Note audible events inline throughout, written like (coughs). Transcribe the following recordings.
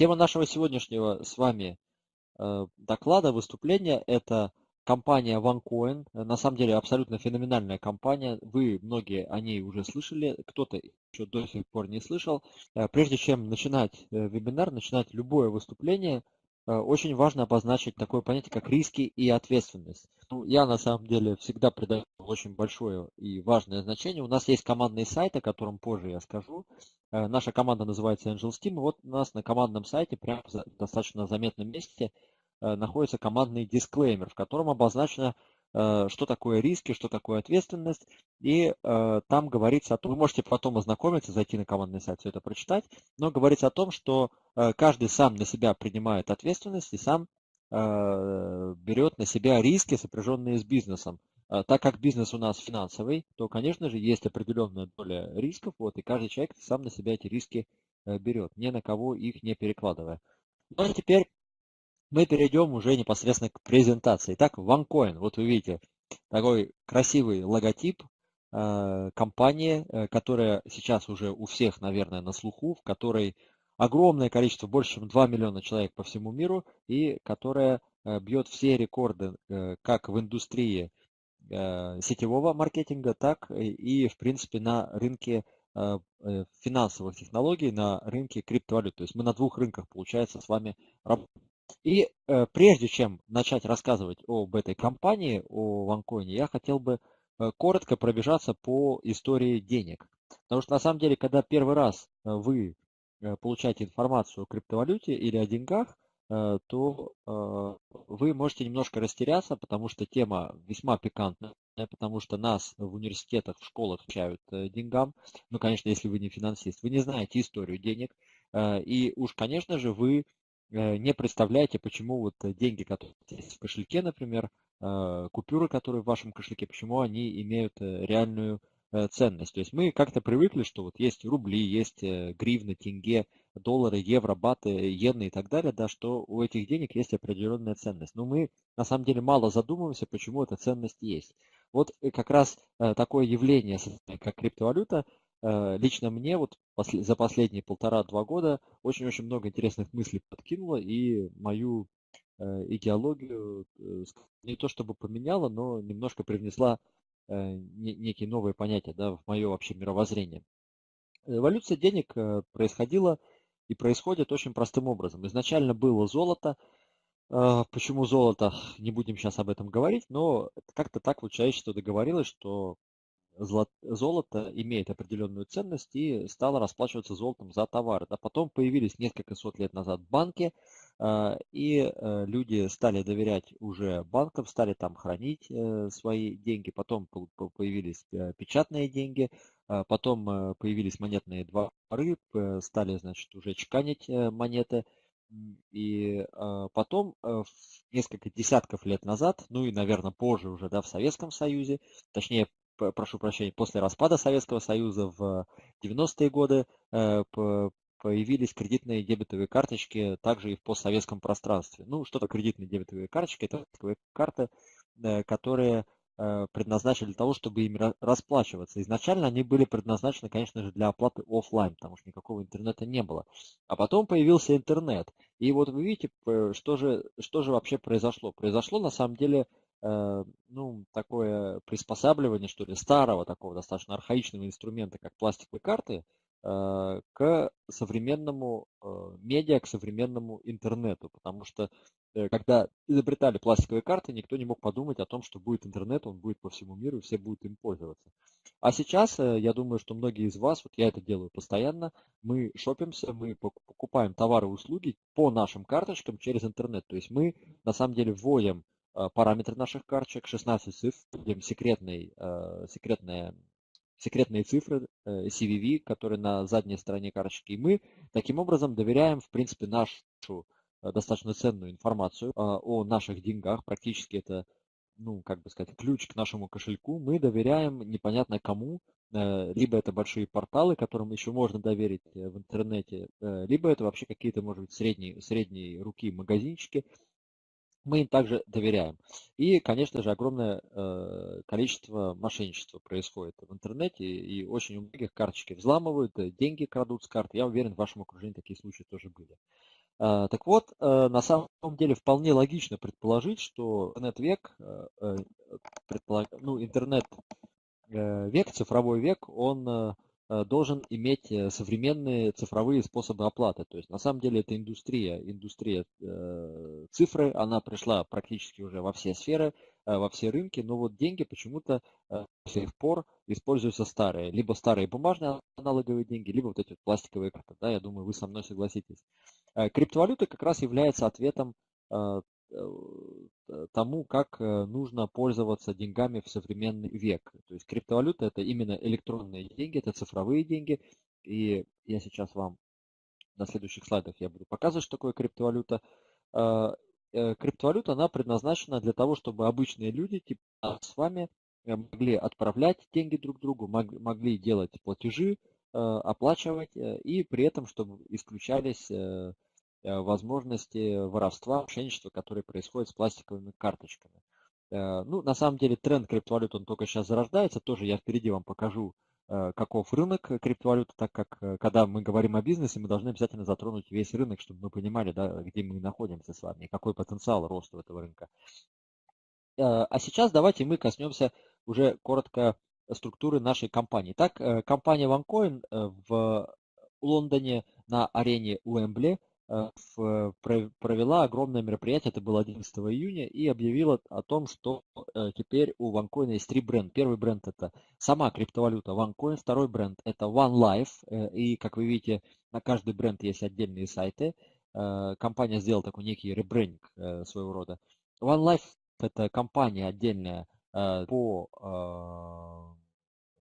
Тема нашего сегодняшнего с вами э, доклада, выступления – это компания OneCoin. На самом деле абсолютно феноменальная компания. Вы многие о ней уже слышали, кто-то еще до сих пор не слышал. Э, прежде чем начинать э, вебинар, начинать любое выступление – Э, очень важно обозначить такое понятие, как риски и ответственность. Ну, я на самом деле всегда придаю очень большое и важное значение. У нас есть командный сайт, о котором позже я скажу. Э, наша команда называется Angel Steam. Вот у нас на командном сайте, прямо в достаточно заметном месте, э, находится командный дисклеймер, в котором обозначено Э, что такое риски, что такое ответственность. И э, там говорится о том, вы можете потом ознакомиться, зайти на командный сайт, все это прочитать, но говорится о том, что э, каждый сам на себя принимает ответственность и сам э, берет на себя риски, сопряженные с бизнесом. Э, так как бизнес у нас финансовый, то, конечно же, есть определенная доля рисков, вот, и каждый человек сам на себя эти риски э, берет, ни на кого их не перекладывая. Ну а теперь мы перейдем уже непосредственно к презентации. Итак, OneCoin. Вот вы видите такой красивый логотип э, компании, э, которая сейчас уже у всех, наверное, на слуху, в которой огромное количество, больше чем 2 миллиона человек по всему миру, и которая э, бьет все рекорды как в индустрии сетевого маркетинга, так и, в принципе, на рынке финансовых технологий, на рынке криптовалют. То есть мы на двух рынках, получается, с вами работаем. И э, прежде чем начать рассказывать об этой компании, о ванкоине, я хотел бы э, коротко пробежаться по истории денег. Потому что на самом деле, когда первый раз э, вы э, получаете информацию о криптовалюте или о деньгах, э, то э, вы можете немножко растеряться, потому что тема весьма пикантная, потому что нас в университетах, в школах учают э, деньгам. Ну, конечно, если вы не финансист, вы не знаете историю денег. Э, и уж, конечно же, вы не представляете, почему вот деньги, которые есть в кошельке, например, э, купюры, которые в вашем кошельке, почему они имеют э, реальную ценность. То есть мы как-то привыкли, что вот есть рубли, есть гривны, тенге, доллары, евро, баты, иены и так далее, да, что у этих денег есть определенная ценность. Но мы на самом деле мало задумываемся, почему эта ценность есть. Вот как раз такое явление, (laughs) как криптовалюта, Э, лично мне вот за последние полтора-два года очень-очень много интересных мыслей подкинуло и мою э, идеологию э, не то чтобы поменяла, но немножко привнесла некие новые понятия да, в мое вообще мировоззрение. Эволюция денег происходила и происходит очень простым образом. Изначально было золото. Почему золото? Не будем сейчас об этом говорить, но как-то так вот человечество договорилось, что золото имеет определенную ценность и стало расплачиваться золотом за товары. А потом появились несколько сот лет назад банки, а, и э, люди стали доверять уже банкам, стали там хранить э, свои деньги. Потом появились э, печатные деньги, а потом появились монетные дворы, стали, значит, уже чеканить монеты. И потом, несколько десятков лет назад, ну и, наверное, позже уже, да, в Советском Союзе, точнее, прошу прощения, после распада Советского Союза в 90-е годы э, появились кредитные дебетовые карточки также и в постсоветском пространстве. Ну, что такое кредитные дебетовые карточки? Это такие карты, э, которые э, предназначены для того, чтобы ими расплачиваться. Изначально они были предназначены, конечно же, для оплаты офлайн, потому что никакого интернета не было. А потом появился интернет. И вот вы видите, что же, что же вообще произошло. Произошло на самом деле Э, ну, такое приспосабливание, что ли, старого такого достаточно архаичного инструмента, как пластиковые карты, э, к современному э, медиа, к современному интернету. Потому что когда изобретали пластиковые карты, никто не мог подумать о том, что будет интернет, он будет по всему миру, и все будут им пользоваться. А сейчас, я думаю, что многие из вас, вот я это делаю постоянно, мы шопимся, мы покупаем товары и услуги по нашим карточкам через интернет. То есть мы на самом деле вводим Э, параметры наших карточек, 16 цифр, секретный, э, секретные, секретные цифры э, CVV, которые на задней стороне карточки. И мы таким образом доверяем, в принципе, нашу достаточно ценную информацию о наших деньгах. Практически это, ну, как бы сказать, ключ к нашему кошельку. Мы доверяем непонятно кому, либо это большие порталы, которым еще можно доверить в интернете, либо это вообще какие-то, может быть, средние, средние руки магазинчики, мы им также доверяем. И, конечно же, огромное э, количество мошенничества происходит в интернете, и очень у многих карточки взламывают, э, деньги крадут с карт. Я уверен, в вашем окружении такие случаи тоже были. Так вот, на самом деле вполне логично предположить, что интернет-век, ну, интернет-век, цифровой век, он Э, должен иметь э, современные цифровые способы оплаты. То есть на самом деле это индустрия, индустрия э, цифры, она пришла практически уже во все сферы, э, во все рынки, но вот деньги почему-то э, до сих пор используются старые. Либо старые бумажные аналоговые деньги, либо вот эти вот пластиковые карты. Да, я думаю, вы со мной согласитесь. Э, криптовалюта как раз является ответом э, Э, тому, как э, нужно пользоваться деньгами в современный век. То есть криптовалюта это именно электронные деньги, это цифровые деньги. И я сейчас вам на следующих слайдах я буду показывать, что такое криптовалюта. Э, криптовалюта, она предназначена для того, чтобы обычные люди, типа с вами, могли отправлять деньги друг другу, могли делать платежи, оплачивать, и при этом, чтобы исключались Э, возможности воровства, мошенничества, которые происходят с пластиковыми карточками. Э, ну, на самом деле тренд криптовалют, он только сейчас зарождается. Тоже я впереди вам покажу, э, каков рынок криптовалюты, так как когда мы говорим о бизнесе, мы должны обязательно затронуть весь рынок, чтобы мы понимали, да, где мы находимся с вами и какой потенциал роста этого рынка. А сейчас давайте мы коснемся уже коротко структуры нашей компании. Так, компания OneCoin в Лондоне на арене Уэмбли – Э, провела огромное мероприятие, это было 11 июня, и объявила о том, что э, теперь у OneCoin есть три бренда. Первый бренд это сама криптовалюта OneCoin, второй бренд это OneLife, э, и как вы видите, на каждый бренд есть отдельные сайты. Компания сделала такой некий ребрендинг своего рода. OneLife это компания отдельная по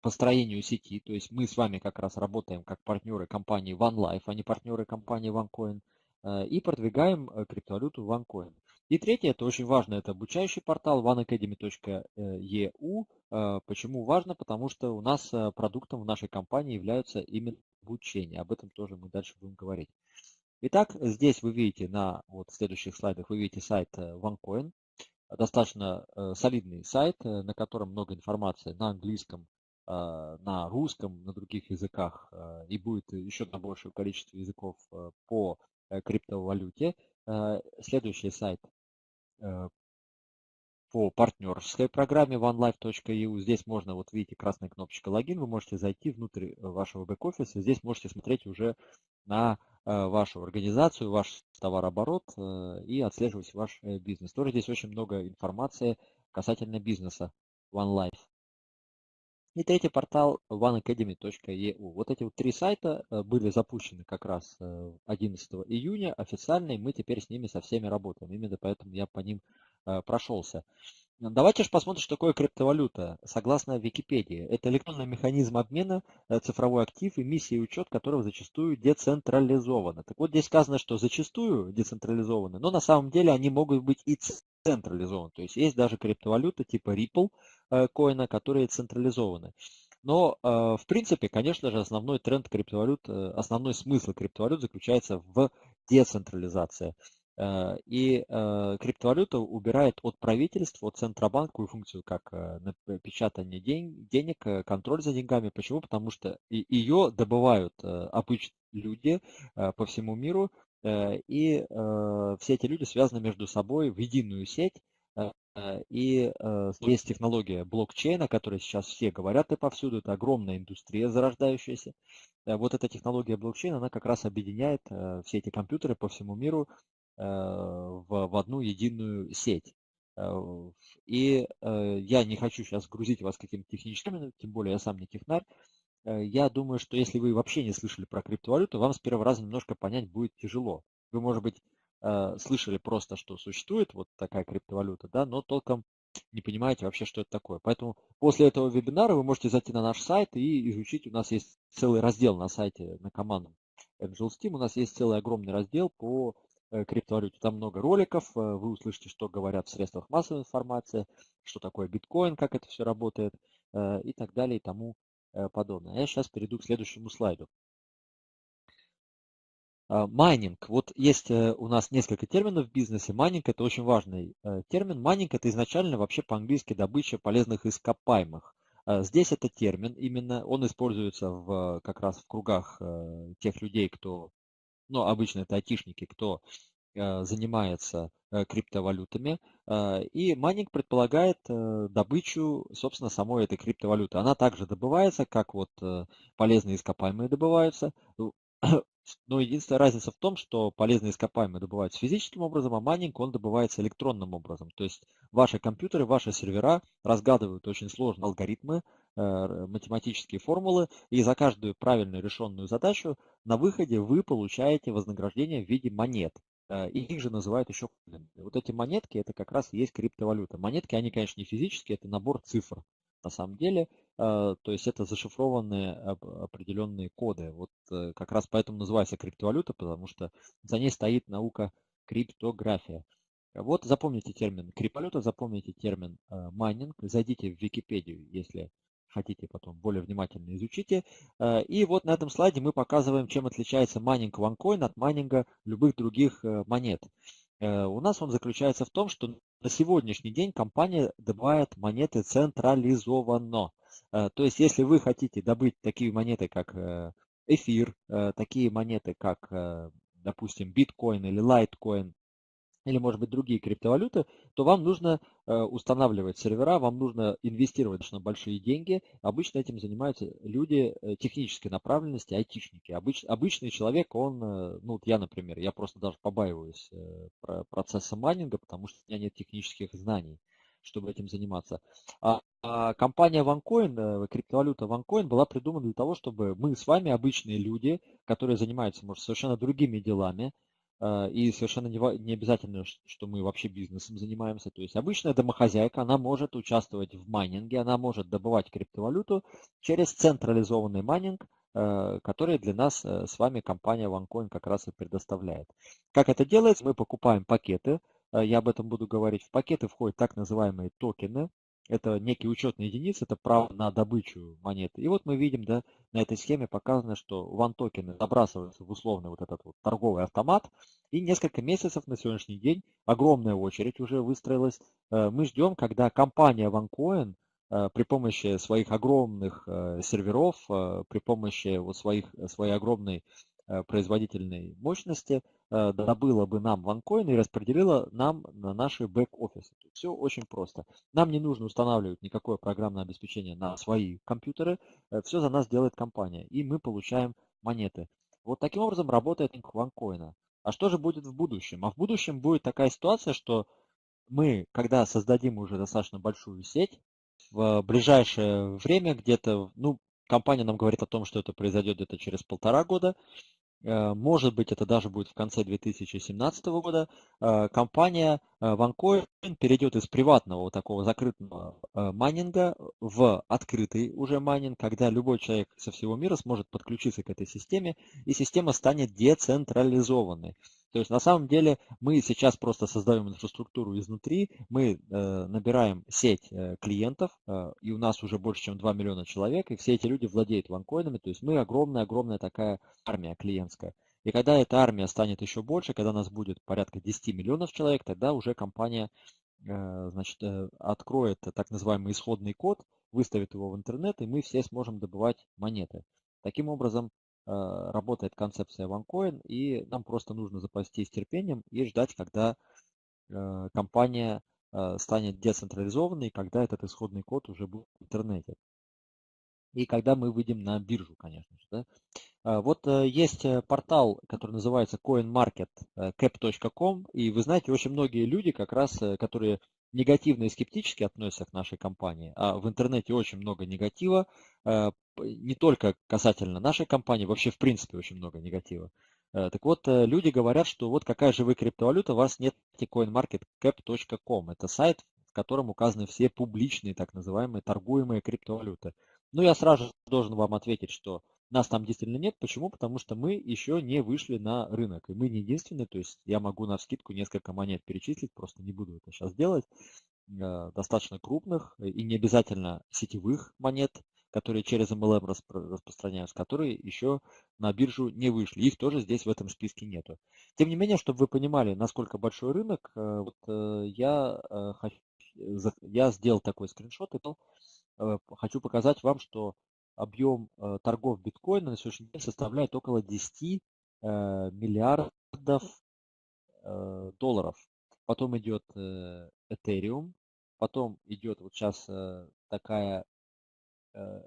построению сети, то есть мы с вами как раз работаем как партнеры компании OneLife, а не партнеры компании OneCoin. Э, и продвигаем э, криптовалюту OneCoin. И третье, это очень важно, это обучающий портал oneacademy.eu. Э, почему важно? Потому что у нас продуктом в нашей компании являются именно обучение. Об этом тоже мы дальше будем говорить. Итак, здесь вы видите на вот следующих слайдах, вы видите сайт OneCoin. Достаточно солидный сайт, на котором много информации на английском, на русском, на других языках и будет еще на большее количество языков по криптовалюте. Э, следующий сайт э, по партнерской программе onelife.eu. Здесь можно, вот видите, красная кнопочка логин, вы можете зайти внутрь вашего бэк-офиса. Здесь можете смотреть уже на вашу организацию, ваш товарооборот и отслеживать ваш бизнес. Тоже здесь очень много информации касательно бизнеса OneLife. И третий портал oneacademy.eu. Вот эти вот три сайта э, были запущены как раз 11 э, июня официально, и мы теперь с ними со всеми работаем. Именно поэтому я по ним э, прошелся. Давайте же посмотрим, что такое криптовалюта. Согласно Википедии, это электронный механизм обмена, цифровой актив, эмиссии и учет которого зачастую децентрализованы. Так вот, здесь сказано, что зачастую децентрализованы, но на самом деле они могут быть и централизованы. То есть есть даже криптовалюта типа Ripple, Э, коина, которые централизованы. Но, э, в принципе, конечно же, основной тренд криптовалют, э, основной смысл криптовалют заключается в децентрализации. И криптовалюта убирает от правительства, от Центробанковую функцию, как печатание денег, контроль за деньгами. Почему? Потому что ее добывают обычные люди по всему миру, и все эти люди связаны между собой в единую сеть, Э, и э, есть технология блокчейна, о которой сейчас все говорят и повсюду. Это огромная индустрия зарождающаяся. Э, вот эта технология блокчейна, она как раз объединяет все эти компьютеры по всему миру в, в одну единую сеть. И я не хочу сейчас грузить вас какими-то техническими, тем более я сам не технарь. Я думаю, что если вы вообще не слышали про криптовалюту, вам с первого раза немножко понять будет тяжело. Вы, может быть, Э, слышали просто, что существует вот такая криптовалюта, да, но толком не понимаете вообще, что это такое. Поэтому после этого вебинара вы можете зайти на наш сайт и изучить. У нас есть целый раздел на сайте, на команду Angel Steam. У нас есть целый огромный раздел по э, криптовалюте. Там много роликов. Э, вы услышите, что говорят в средствах массовой информации, что такое биткоин, как это все работает и так далее и тому подобное. Я сейчас перейду к следующему слайду. А, майнинг. Вот есть э, у нас несколько терминов в бизнесе. Майнинг это очень важный э, термин. Майнинг это изначально вообще по-английски добыча полезных ископаемых. А, здесь это термин именно, он используется в, как раз в кругах э, тех людей, кто ну, обычно это айтишники, кто занимается криптовалютами. И майнинг предполагает добычу, собственно, самой этой криптовалюты. Она также добывается, как вот полезные ископаемые добываются. (coughs) Но единственная разница в том, что полезные ископаемые добываются физическим образом, а майнинг он добывается электронным образом. То есть ваши компьютеры, ваши сервера разгадывают очень сложные алгоритмы, э, математические формулы, и за каждую правильно решенную задачу на выходе вы получаете вознаграждение в виде монет. Э, и их же называют еще Вот эти монетки, это как раз и есть криптовалюта. Монетки, они, конечно, не физические, это набор цифр на самом деле. А, то есть это зашифрованные определенные коды. Вот э, как раз поэтому называется криптовалюта, потому что за ней стоит наука криптография. Вот запомните термин криптовалюта, запомните термин э, майнинг, зайдите в Википедию, если хотите потом более внимательно изучите. Э, и вот на этом слайде мы показываем, чем отличается майнинг OneCoin от майнинга любых других монет. У нас он заключается в том, что на сегодняшний день компания добывает монеты централизованно. Э, то есть, если вы хотите добыть такие монеты, как э, эфир, э, такие монеты, как, допустим, биткоин или лайткоин, или, может быть, другие криптовалюты, то вам нужно устанавливать сервера, вам нужно инвестировать достаточно большие деньги. Обычно этим занимаются люди технической направленности, айтишники. Обыч, обычный человек, он, ну вот я, например, я просто даже побаиваюсь процесса майнинга, потому что у меня нет технических знаний чтобы этим заниматься. А, а компания OneCoin, э, криптовалюта OneCoin была придумана для того, чтобы мы с вами, обычные люди, которые занимаются, может, совершенно другими делами, э, и совершенно не, обязательно, что мы вообще бизнесом занимаемся. То есть обычная домохозяйка, она может участвовать в майнинге, она может добывать криптовалюту через централизованный майнинг, э, который для нас с вами компания OneCoin как раз и предоставляет. Как это делается? Мы покупаем пакеты, Э, я об этом буду говорить, в пакеты входят так называемые токены. Это некие учетные единицы, это право на добычу монеты. И вот мы видим, да, на этой схеме показано, что ван токены забрасываются в условный вот этот вот торговый автомат. И несколько месяцев на сегодняшний день огромная очередь уже выстроилась. Э, мы ждем, когда компания OneCoin э, при помощи своих огромных серверов, при помощи вот своих, своей огромной производительной мощности – Э, добыла бы нам ванкоин и распределила нам на наши бэк-офисы. Все очень просто. Нам не нужно устанавливать никакое программное обеспечение на свои компьютеры. Э, Все за нас делает компания. И мы получаем монеты. Вот таким образом работает ванкоина. А что же будет в будущем? А в будущем будет такая ситуация, что мы, когда создадим уже достаточно большую сеть, в ближайшее время где-то, ну, компания нам говорит о том, что это произойдет где-то через полтора года, Э, может быть, это даже будет в конце 2017 года, э, компания э, OneCoin перейдет из приватного вот такого закрытого майнинга в открытый уже майнинг, когда любой человек со всего мира сможет подключиться к этой системе, и система станет децентрализованной. То есть на самом деле мы сейчас просто создаем инфраструктуру изнутри, мы э, набираем сеть э, клиентов, э, и у нас уже больше, чем 2 миллиона человек, и все эти люди владеют ванкоинами, то есть мы огромная-огромная такая армия клиентская. И когда эта армия станет еще больше, когда нас будет порядка 10 миллионов человек, тогда уже компания э, значит, э, откроет так называемый исходный код, выставит его в интернет, и мы все сможем добывать монеты. Таким образом, работает концепция OneCoin, и нам просто нужно запастись терпением и ждать, когда э, компания э, станет децентрализованной, когда этот исходный код уже будет в интернете. И когда мы выйдем на биржу, конечно же. Да? Вот есть портал, который называется coinmarketcap.com, и вы знаете, очень многие люди, как раз, которые негативно и скептически относятся к нашей компании, а в интернете очень много негатива, э, не только касательно нашей компании, вообще в принципе очень много негатива. Э, так вот, э, люди говорят, что вот какая же вы криптовалюта, у вас нет coinmarketcap.com. Это сайт, в котором указаны все публичные, так называемые, торгуемые криптовалюты. Ну, я сразу должен вам ответить, что нас там действительно нет. Почему? Потому что мы еще не вышли на рынок. И мы не единственные. То есть я могу на скидку несколько монет перечислить, просто не буду это сейчас делать. Э, достаточно крупных и не обязательно сетевых монет, которые через MLM распространяются, которые еще на биржу не вышли. Их тоже здесь в этом списке нету. Тем не менее, чтобы вы понимали, насколько большой рынок, э, вот э, я, я сделал такой скриншот и хочу показать вам, что объем э, торгов биткоина на сегодняшний день составляет около 10 миллиардов долларов. Потом идет Ethereum, потом идет вот сейчас такая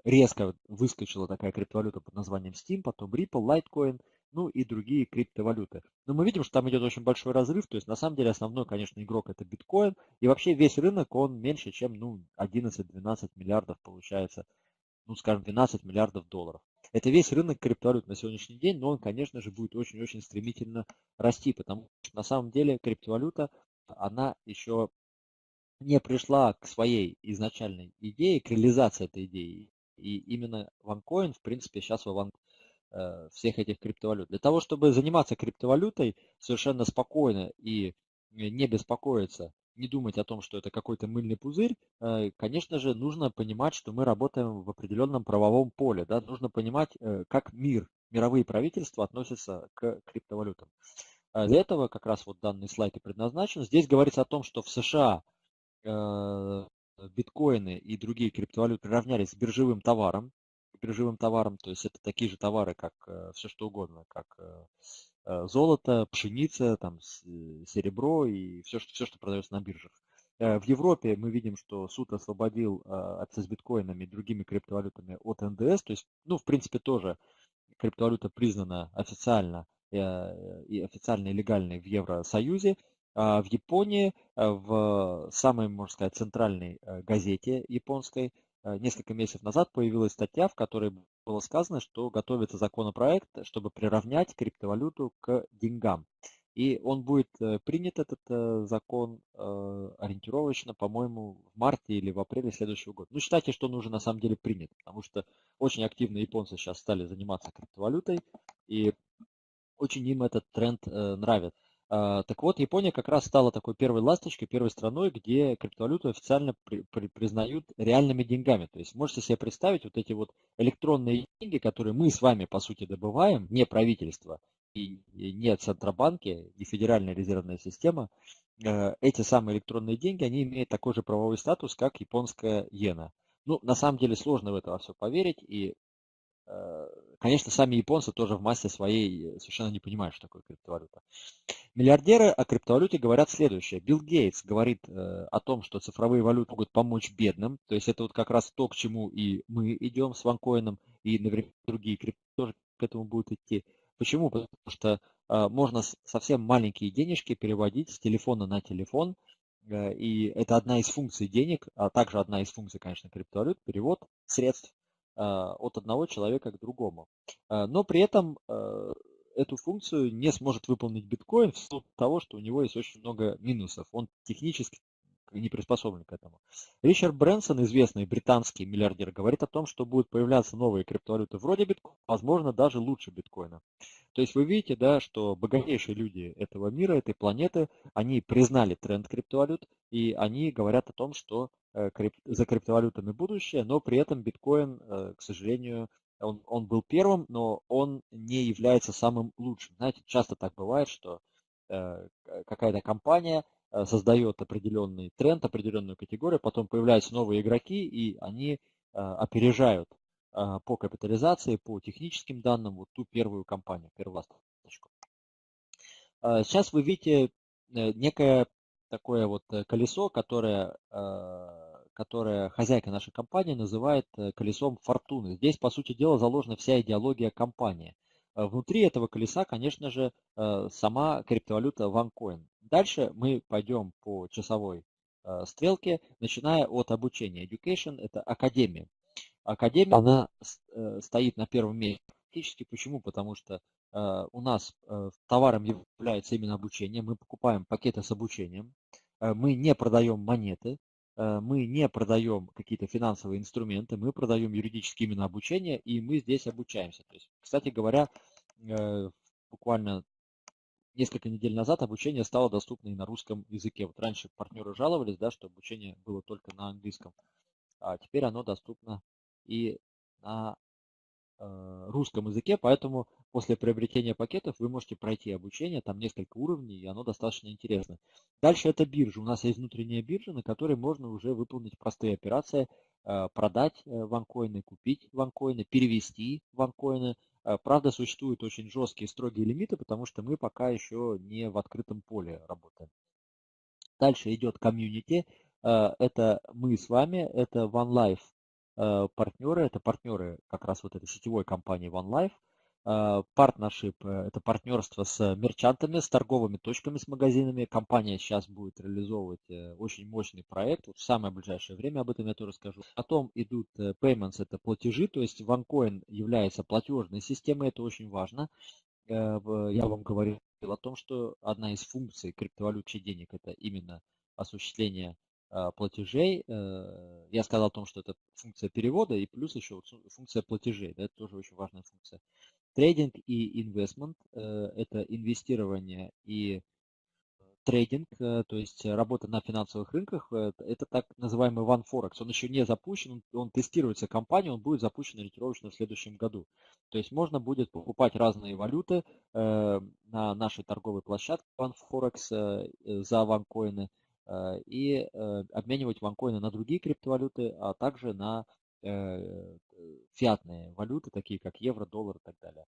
резко выскочила такая криптовалюта под названием Steam, потом Ripple, Litecoin, ну и другие криптовалюты. Но мы видим, что там идет очень большой разрыв, то есть на самом деле основной, конечно, игрок это биткоин, и вообще весь рынок, он меньше, чем ну, 11-12 миллиардов получается, ну скажем, 12 миллиардов долларов. Это весь рынок криптовалют на сегодняшний день, но он, конечно же, будет очень-очень стремительно расти, потому что на самом деле криптовалюта, она еще не пришла к своей изначальной идее, к реализации этой идеи. И именно OneCoin, в принципе, сейчас в Э, всех этих криптовалют. Для того, чтобы заниматься криптовалютой совершенно спокойно и не беспокоиться, не думать о том, что это какой-то мыльный пузырь, э, конечно же, нужно понимать, что мы работаем в определенном правовом поле. Да? Нужно понимать, э, как мир, мировые правительства относятся к криптовалютам. Для этого как раз вот данный слайд и предназначен. Здесь говорится о том, что в США биткоины и другие криптовалюты равнялись биржевым товаром биржевым товарам, то есть это такие же товары, как э, все что угодно, как э, э, золото, пшеница, там, серебро и все, что, все, что продается на биржах. В Европе мы видим, что суд освободил акции с биткоинами и другими криптовалютами от НДС, то есть, ну, в принципе, тоже криптовалюта признана официально и официально и легальной в Евросоюзе. А в Японии, в самой, можно сказать, центральной газете японской Э, несколько месяцев назад появилась статья, в которой было сказано, что готовится законопроект, чтобы приравнять криптовалюту к деньгам. И он будет э, принят, этот э, закон, ориентировочно, по-моему, в марте или в апреле следующего года. Ну, считайте, что он уже на самом деле принят, потому что очень активно японцы сейчас стали заниматься криптовалютой, и очень им этот тренд нравится. А, так вот, Япония как раз стала такой первой ласточкой, первой страной, где криптовалюту официально при, при, признают реальными деньгами. То есть можете себе представить вот эти вот электронные деньги, которые мы с вами, по сути, добываем, не правительство и не Центробанки, не Федеральная резервная система, э, эти самые электронные деньги, они имеют такой же правовой статус, как японская иена. Ну, на самом деле сложно в это все поверить, и конечно, сами японцы тоже в массе своей совершенно не понимают, что такое криптовалюта. Миллиардеры о криптовалюте говорят следующее. Билл Гейтс говорит э, о том, что цифровые валюты могут помочь бедным. То есть это вот как раз то, к чему и мы идем с ванкоином, и наверняка другие крипто тоже к этому будут идти. Почему? Потому что э, можно совсем маленькие денежки переводить с телефона на телефон, и это одна из функций денег, а также одна из функций, конечно, криптовалют, перевод средств от одного человека к другому. А, но при этом а, эту функцию не сможет выполнить биткоин ввиду того, что у него есть очень много минусов. Он технически не приспособлен к этому. Ричард Брэнсон, известный британский миллиардер, говорит о том, что будут появляться новые криптовалюты вроде биткоина, возможно, даже лучше биткоина. То есть вы видите, да, что богатейшие люди этого мира, этой планеты, они признали тренд криптовалют, и они говорят о том, что э, за криптовалютами будущее, но при этом биткоин, э, к сожалению, он, он был первым, но он не является самым лучшим. Знаете, часто так бывает, что э, какая-то компания создает определенный тренд, определенную категорию, потом появляются новые игроки, и они опережают а, по капитализации, по техническим данным, вот ту первую компанию, первую сейчас вы видите э, некое такое вот э, колесо, которое, которое хозяйка нашей компании называет э, колесом фортуны. Здесь, по сути дела, заложена вся идеология компании. Внутри этого колеса, конечно же, сама криптовалюта OneCoin. Дальше мы пойдем по часовой стрелке, начиная от обучения. Education – это академия. Академия, она э, стоит на первом месте. Фактически почему? Потому что э, у нас э, товаром является именно обучение. Мы покупаем пакеты с обучением. Мы не продаем монеты. Мы не продаем какие-то финансовые инструменты. Мы продаем юридически именно обучение. И мы здесь обучаемся. То есть, кстати говоря, буквально несколько недель назад обучение стало доступно и на русском языке. Вот раньше партнеры жаловались, да, что обучение было только на английском, а теперь оно доступно и на э, русском языке, поэтому после приобретения пакетов вы можете пройти обучение, там несколько уровней, и оно достаточно интересно. Дальше это биржа. У нас есть внутренняя биржа, на которой можно уже выполнить простые операции, э, продать э, ванкоины, купить ванкоины, перевести ванкоины, Правда, существуют очень жесткие строгие лимиты, потому что мы пока еще не в открытом поле работаем. Дальше идет комьюнити. Это мы с вами, это OneLife партнеры, это партнеры как раз вот этой сетевой компании OneLife. Партнершип – это партнерство с мерчантами, с торговыми точками, с магазинами. Компания сейчас будет реализовывать э, очень мощный проект. Вот в самое ближайшее время об этом я тоже скажу. Потом идут э, payments – это платежи, то есть OneCoin является платежной системой, это очень важно. Э, я вам говорил о том, что одна из функций криптовалют денег – это именно осуществление платежей. Я сказал о том, что это функция перевода и плюс еще функция платежей. Это тоже очень важная функция. Трейдинг и инвестмент – это инвестирование и трейдинг, э, то есть работа на финансовых рынках, э, это так называемый One Forex. Он еще не запущен, он тестируется компанией, он будет запущен ориентировочно в следующем году. То есть можно будет покупать разные валюты э, на нашей торговой площадке One Forex за ванкоины и обменивать ванкоины на другие криптовалюты, а также на фиатные валюты, такие как евро, доллар и так далее.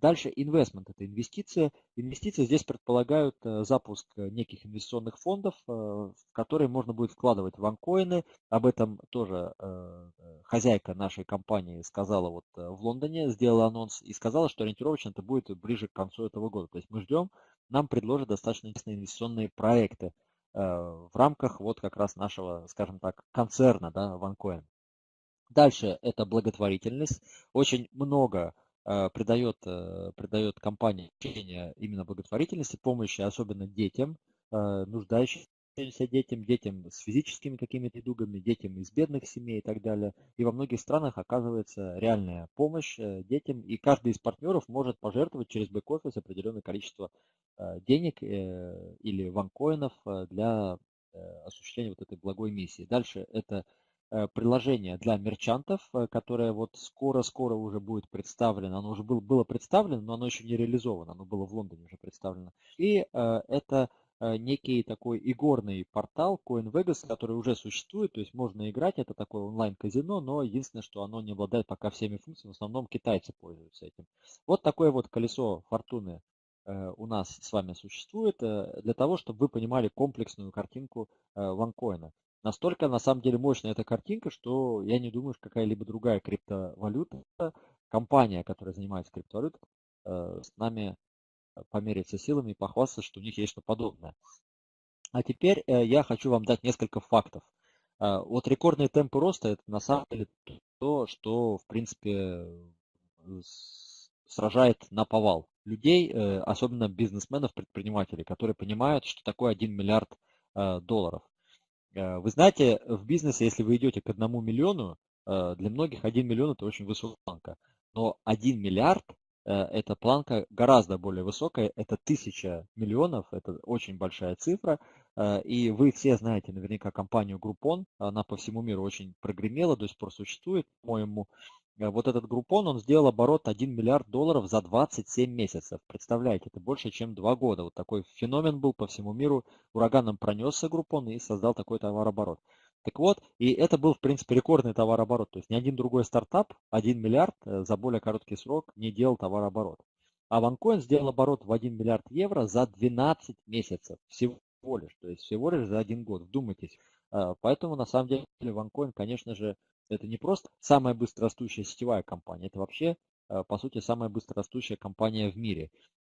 Дальше инвестмент – это инвестиции. Инвестиции здесь предполагают э, запуск неких инвестиционных фондов, э, в которые можно будет вкладывать ванкоины. Об этом тоже э, хозяйка нашей компании сказала вот в Лондоне, сделала анонс и сказала, что ориентировочно это будет ближе к концу этого года. То есть мы ждем, нам предложат достаточно интересные инвестиционные проекты в рамках вот как раз нашего, скажем так, концерна, да, OneCoin. Дальше это благотворительность. Очень много э, придает, э, придает компания значение именно благотворительности, помощи, особенно детям, э, нуждающимся детям, детям с физическими какими-то недугами, детям из бедных семей и так далее. И во многих странах оказывается реальная помощь детям, и каждый из партнеров может пожертвовать через бэк-офис определенное количество денег или ванкоинов для осуществления вот этой благой миссии. Дальше это приложение для мерчантов, э, которое вот скоро-скоро уже будет представлено. Оно уже было, было представлено, но оно еще не реализовано. Оно было в Лондоне уже представлено. И э, это некий такой игорный портал CoinVegas, который уже существует, то есть можно играть, это такое онлайн-казино, но единственное, что оно не обладает пока всеми функциями, в основном китайцы пользуются этим. Вот такое вот колесо фортуны у нас с вами существует для того, чтобы вы понимали комплексную картинку ванкоина. Настолько, на самом деле, мощная эта картинка, что я не думаю, что какая-либо другая криптовалюта, компания, которая занимается криптовалютой, э, с нами помериться силами и похвастаться, что у них есть что подобное. А теперь э, я хочу вам дать несколько фактов. Э, вот рекордные темпы роста – это на самом деле то, что, в принципе, сражает на повал людей, особенно бизнесменов, предпринимателей, которые понимают, что такое 1 миллиард долларов. Э, вы знаете, в бизнесе, если вы идете к одному миллиону, э, для многих 1 миллион это очень высокая планка. Но 1 миллиард э, это планка гораздо более высокая, это тысяча миллионов, это очень большая цифра. И вы все знаете наверняка компанию Groupon, она по всему миру очень прогремела, до сих пор существует, по-моему, вот этот группон, он сделал оборот 1 миллиард долларов за 27 месяцев. Представляете, это больше, чем 2 года. Вот такой феномен был по всему миру. Ураганом пронесся группон и создал такой товарооборот. Так вот, и это был, в принципе, рекордный товарооборот. То есть ни один другой стартап 1 миллиард э, за более короткий срок не делал товарооборот. А OneCoin сделал оборот в 1 миллиард евро за 12 месяцев. Всего лишь. То есть всего лишь за один год. Вдумайтесь. Э, поэтому, на самом деле, OneCoin, конечно же, это не просто самая быстрорастущая сетевая компания, это вообще, э, по сути, самая быстрорастущая компания в мире.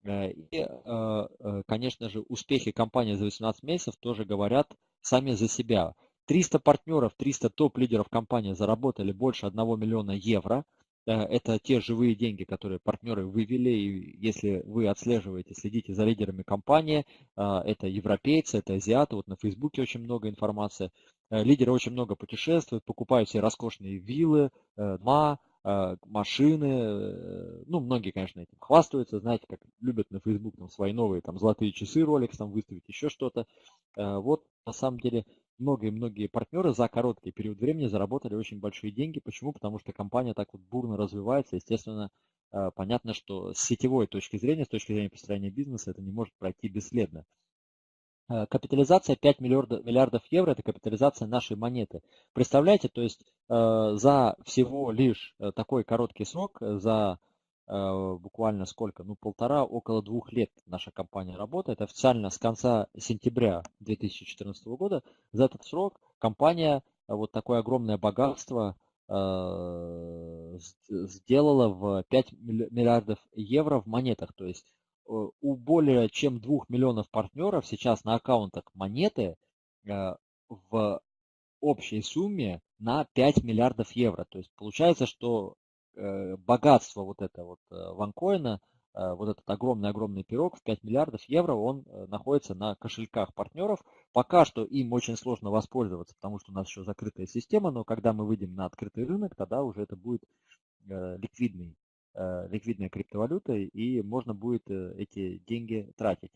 Э, и, э, конечно же, успехи компании за 18 месяцев тоже говорят сами за себя. 300 партнеров, 300 топ-лидеров компании заработали больше 1 миллиона евро. Это те живые деньги, которые партнеры вывели. И если вы отслеживаете, следите за лидерами компании, это европейцы, это азиаты. Вот на Фейсбуке очень много информации. Э, лидеры очень много путешествуют, покупают себе роскошные виллы, э, дома, э, машины. Ну, многие, конечно, этим хвастаются. Знаете, как любят на Facebook там, свои новые там, золотые часы, Rolex там выставить, еще что-то. Вот, на самом деле, многие-многие партнеры за короткий период времени заработали очень большие деньги. Почему? Потому что компания так вот бурно развивается. Естественно, понятно, что с сетевой точки зрения, с точки зрения построения бизнеса, это не может пройти бесследно. Э, капитализация 5 миллиардов, миллиардов евро – это капитализация нашей монеты. Представляете, то есть э, за всего лишь э, такой короткий срок, за буквально сколько, ну полтора, около двух лет наша компания работает. Официально с конца сентября 2014 года. За этот срок компания вот такое огромное богатство сделала в 5 миллиардов евро в монетах. То есть у более чем 2 миллионов партнеров сейчас на аккаунтах монеты в общей сумме на 5 миллиардов евро. То есть получается, что э, богатство вот это вот э, ванкоина, э, вот этот огромный-огромный пирог в 5 миллиардов евро, он находится на кошельках партнеров. Пока что им очень сложно воспользоваться, потому что у нас еще закрытая система, но когда мы выйдем на открытый рынок, тогда уже это будет ликвидный, ликвидная криптовалюта, и можно будет эти деньги тратить.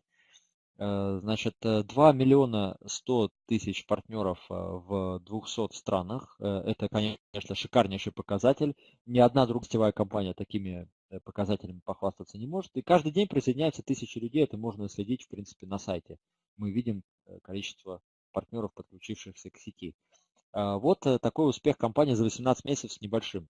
Э, значит, 2 э, миллиона 100 тысяч партнеров э, в 200 странах. Это, конечно, шикарнейший показатель. Ни одна другая компания такими показателями похвастаться не может. И каждый день присоединяются тысячи людей. Это можно следить, в принципе, на сайте. Мы видим количество партнеров, подключившихся к сети. Вот такой успех компании за 18 месяцев с небольшим.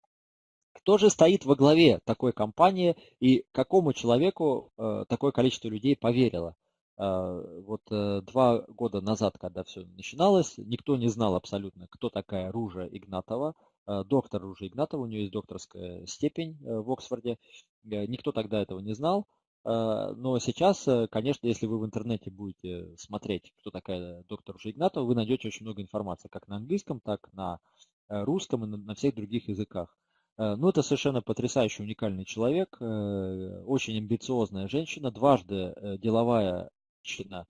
Кто же стоит во главе такой компании и какому человеку такое количество людей поверило? А, вот э, два года назад, когда все начиналось, никто не знал абсолютно, кто такая Ружа Игнатова, а, доктор Ружа Игнатова, у нее есть докторская степень э, в Оксфорде. Э, никто тогда этого не знал. Но сейчас, конечно, если вы в интернете будете смотреть, кто такая доктор Ружа Игнатова, вы найдете очень много информации, как на английском, так на русском и на всех других языках. Ну, это совершенно потрясающий, уникальный человек, очень амбициозная женщина, дважды деловая женщина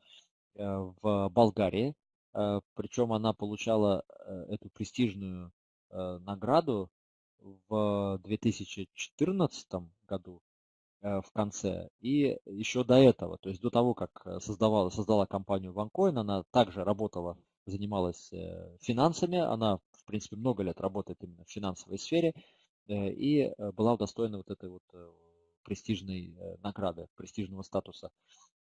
э, в Болгарии, э, причем она получала э, эту престижную награду в 2014 году в конце и еще до этого, то есть до того, как создавала, создала компанию OneCoin, она также работала, занималась финансами, она, в принципе, много лет работает именно в финансовой сфере и была удостоена вот этой вот престижной награды, престижного статуса.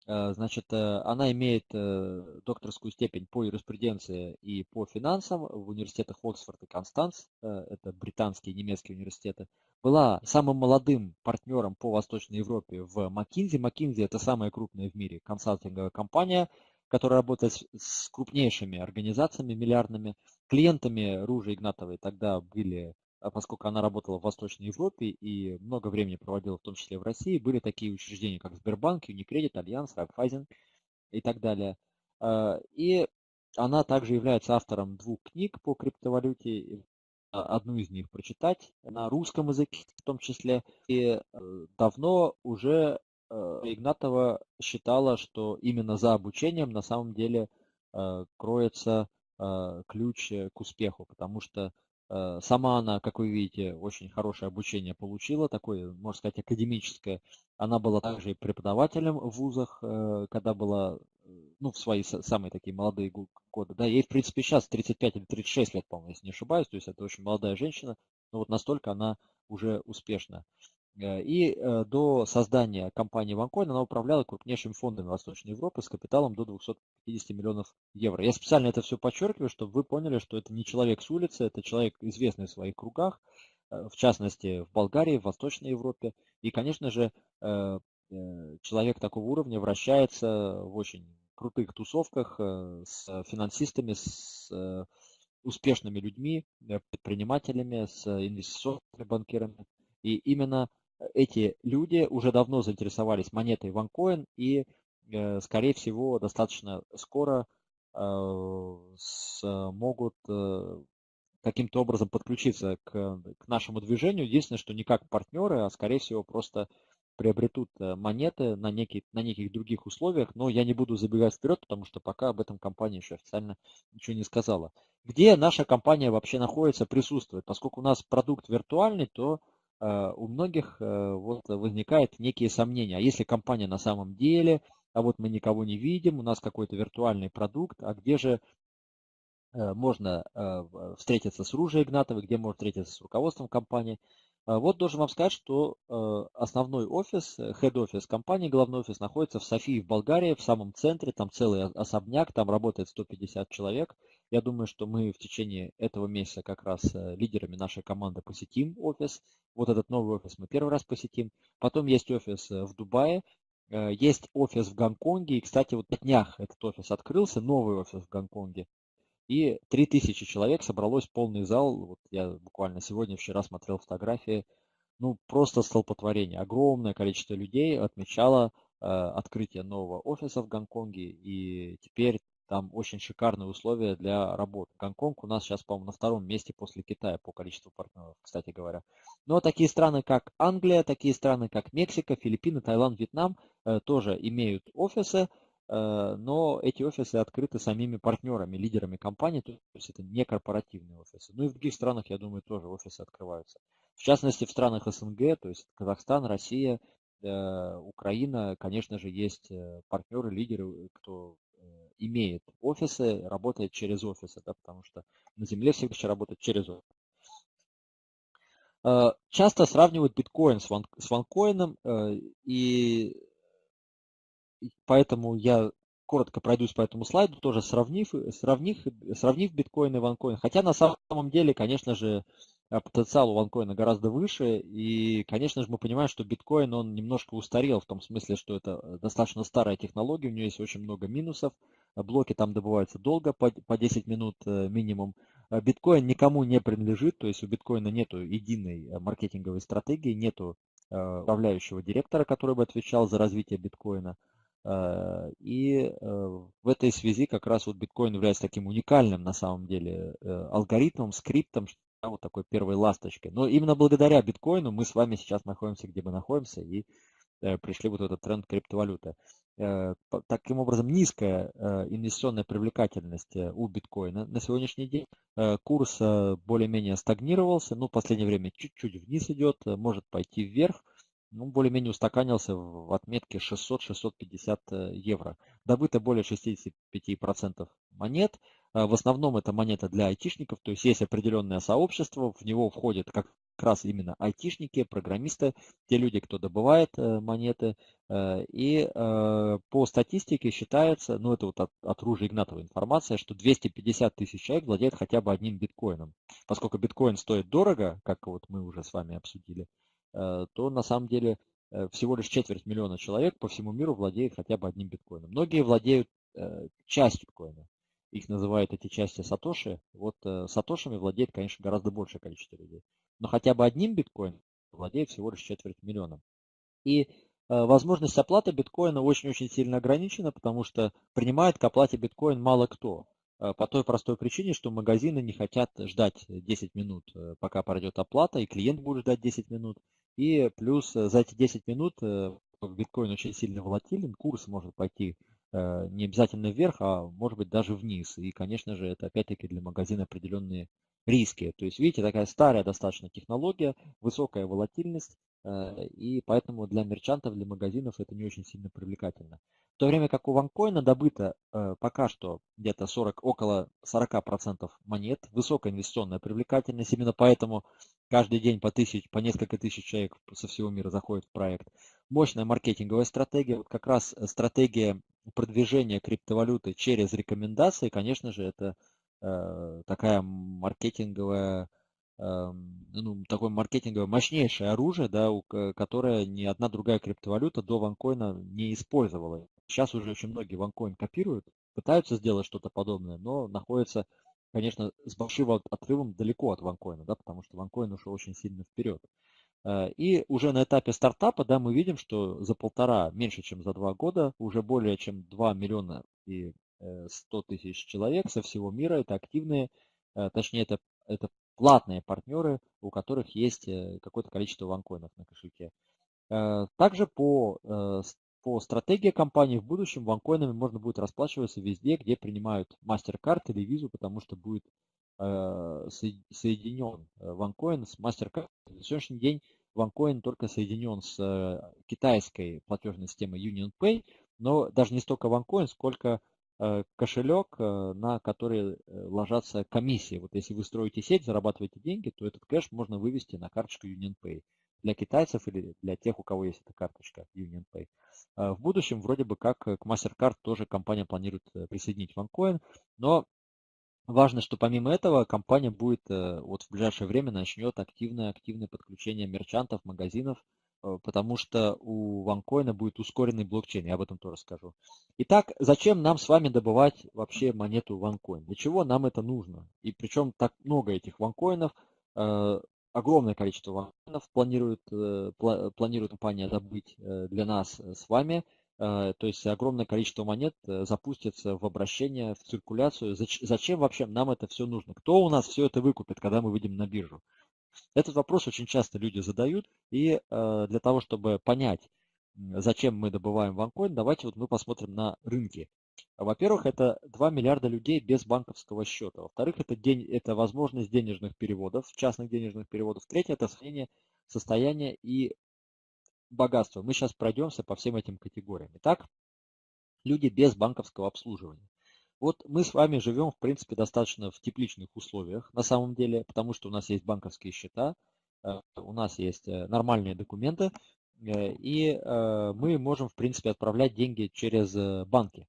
Э, значит, э, она имеет э, докторскую степень по юриспруденции и по финансам в университетах Оксфорд и Констанс, это британские и немецкие университеты. Была самым молодым партнером по Восточной Европе в McKinsey. McKinsey – это самая крупная в мире консалтинговая компания, которая работает с крупнейшими организациями миллиардными. Клиентами Ружи Игнатовой тогда были поскольку она работала в Восточной Европе и много времени проводила в том числе в России, были такие учреждения, как Сбербанк, Unicredit, Альянс, Райфайзен и так далее. А, и она также является автором двух книг по криптовалюте. Одну из них прочитать на русском языке в том числе. И э, давно уже э, Игнатова считала, что именно за обучением на самом деле э, кроется ключ к успеху, потому что сама она, как вы видите, очень хорошее обучение получила, такое, можно сказать, академическое. Она была также и преподавателем в вузах, э, когда была, э, ну, в свои самые такие молодые годы. Да, ей, в принципе, сейчас 35 или 36 лет, по-моему, если не ошибаюсь. То есть это очень молодая женщина, но вот настолько она уже успешна. Э, и э, до создания компании OneCoin она управляла крупнейшими фондами Восточной Европы с капиталом до 250 миллионов евро. Я специально это все подчеркиваю, чтобы вы поняли, что это не человек с улицы, это человек известный в своих кругах, э, в частности в Болгарии, в Восточной Европе. И, конечно же, человек такого уровня вращается в очень крутых тусовках с финансистами, с успешными людьми, предпринимателями, с инвестиционными банкирами. И именно эти люди уже давно заинтересовались монетой OneCoin и, э, скорее всего, достаточно скоро э, смогут э, каким-то образом подключиться к, к нашему движению. Единственное, что не как партнеры, а скорее всего просто приобретут монеты на, некий, на неких других условиях, но я не буду забегать вперед, потому что пока об этом компания еще официально ничего не сказала. Где наша компания вообще находится, присутствует? Поскольку у нас продукт виртуальный, то Э, у многих э, вот возникают некие сомнения. А если компания на самом деле, а вот мы никого не видим, у нас какой-то виртуальный продукт, а где же э, можно встретиться с Ружей Игнатовой, где можно встретиться с руководством компании. Вот должен вам сказать, что основной офис, head-офис компании, главный офис находится в Софии в Болгарии, в самом центре, там целый особняк, там работает 150 человек. Я думаю, что мы в течение этого месяца как раз лидерами нашей команды посетим офис. Вот этот новый офис мы первый раз посетим. Потом есть офис в Дубае, есть офис в Гонконге. И, кстати, вот на днях этот офис открылся, новый офис в Гонконге. И 3000 человек собралось полный зал. Вот я буквально сегодня, вчера смотрел фотографии. Ну, просто столпотворение. Огромное количество людей отмечало э, открытие нового офиса в Гонконге. И теперь там очень шикарные условия для работы. Гонконг у нас сейчас, по-моему, на втором месте после Китая по количеству партнеров, кстати говоря. Но такие страны, как Англия, такие страны, как Мексика, Филиппины, Таиланд, Вьетнам э, тоже имеют офисы. Э, но эти офисы открыты самими партнерами, лидерами компании, то есть это не корпоративные офисы. Ну и в других странах, я думаю, тоже офисы открываются. В частности, в странах СНГ, то есть Казахстан, Россия, э, Украина, конечно же, есть партнеры, лидеры, кто имеет офисы, работает через офисы, да, потому что на Земле все еще работают через офисы. Часто сравнивают биткоин с, ван, с ванкоином, и поэтому я коротко пройдусь по этому слайду, тоже сравнив, сравнив, сравнив биткоин и ванкоин. Хотя на самом деле, конечно же, э, потенциал у ванкоина гораздо выше. И, конечно же, мы понимаем, что биткоин, он немножко устарел в том смысле, что это э, достаточно старая технология, у нее есть очень много минусов. Блоки там добываются долго, по 10 минут э, минимум. Биткоин никому не принадлежит, то есть у биткоина нет единой маркетинговой стратегии, нету управляющего директора, который бы отвечал за развитие биткоина. Э, и э, в этой связи как раз вот биткоин является таким уникальным на самом деле э, алгоритмом, скриптом, вот такой первой ласточкой. Но именно благодаря биткоину мы с вами сейчас находимся, где мы находимся, и пришли вот этот тренд криптовалюты. Таким образом, низкая инвестиционная привлекательность у биткоина на сегодняшний день. Курс более-менее стагнировался, ну, в последнее время чуть-чуть вниз идет, может пойти вверх ну, более-менее устаканился в отметке 600-650 э, евро. Добыто более 65% монет. Э, в основном это монета для айтишников, то есть есть определенное сообщество, в него входят как раз именно айтишники, программисты, те люди, кто добывает э, монеты. И по статистике считается, ну это вот от, от Ружи Игнатова информация, что 250 тысяч человек владеют хотя бы одним биткоином. Поскольку биткоин стоит дорого, как вот мы уже с вами обсудили, Э, то на самом деле э, всего лишь четверть миллиона человек по всему миру владеет хотя бы одним биткоином. Многие владеют э, частью биткоина. Их называют эти части сатоши. Вот сатошами владеет, конечно, гораздо большее количество людей. Но хотя бы одним биткоином владеет всего лишь четверть миллиона. И возможность оплаты биткоина очень-очень сильно ограничена, потому что принимает к оплате биткоин мало кто. По той простой причине, что магазины не хотят ждать 10 минут, пока пройдет оплата, и клиент будет ждать 10 минут. И плюс э, за эти 10 минут э, биткоин очень сильно волатилен, курс может пойти э, не обязательно вверх, а может быть даже вниз. И, конечно же, это опять-таки для магазина определенные риски. То есть, видите, такая старая достаточно технология, высокая волатильность, и поэтому для мерчантов, для магазинов это не очень сильно привлекательно. В то время как у ванкоина добыто пока что где-то 40, около 40% монет, высокая инвестиционная привлекательность, именно поэтому Каждый день по, тысяч, по несколько тысяч человек со всего мира заходит в проект. Мощная маркетинговая стратегия. Вот как раз э, стратегия продвижения криптовалюты через рекомендации, конечно же, это э, такая маркетинговая, э, ну, такое маркетинговое мощнейшее оружие, да, у, которое ни одна другая криптовалюта до ванкоина не использовала. Сейчас уже очень многие ванкоин копируют, пытаются сделать что-то подобное, но находятся конечно, с большим отрывом далеко от ванкоина, да, потому что ванкоин ушел очень сильно вперед. Э, и уже на этапе стартапа да, мы видим, что за полтора, меньше чем за два года, уже более чем 2 миллиона и 100 э, тысяч человек со всего мира, это активные, э, точнее это, это платные партнеры, у которых есть какое-то количество ванкоинов на кошельке. Также по по стратегии компании в будущем ванкоинами можно будет расплачиваться везде, где принимают MasterCard или визу, потому что будет э, соединен ванкоин с MasterCard. На сегодняшний день ванкоин только соединен с э, китайской платежной системой UnionPay, но даже не столько ванкоин, сколько э, кошелек, на который ложатся комиссии. Вот если вы строите сеть, зарабатываете деньги, то этот кэш можно вывести на карточку UnionPay для китайцев или для тех, у кого есть эта карточка UnionPay. Э, в будущем вроде бы как к MasterCard тоже компания планирует э, присоединить OneCoin, но Важно, что помимо этого компания будет э, вот в ближайшее время начнет активное-активное подключение мерчантов, магазинов, э, потому что у OneCoin будет ускоренный блокчейн, я об этом тоже скажу. Итак, зачем нам с вами добывать вообще монету OneCoin? Для чего нам это нужно? И причем так много этих OneCoin'ов, э, огромное количество OneCoin'ов планирует, планирует компания добыть для нас с вами – то есть огромное количество монет э, запустится в обращение, в циркуляцию. Зачем вообще нам это все нужно? Кто у нас все это выкупит, когда мы выйдем на биржу? Этот вопрос очень часто люди задают, и э, для того, чтобы понять, зачем мы добываем ванкоин, давайте вот мы посмотрим на рынки. Во-первых, это 2 миллиарда людей без банковского счета. Во-вторых, это, день, это возможность денежных переводов, частных денежных переводов. Третье, это сохранение состояния и богатства. Мы сейчас пройдемся по всем этим категориям. Итак, люди без банковского обслуживания. Вот мы с вами живем, в принципе, достаточно в тепличных условиях на самом деле, потому что у нас есть банковские счета, э, у нас есть э, нормальные документы, э, и мы можем, в принципе, отправлять деньги через банки.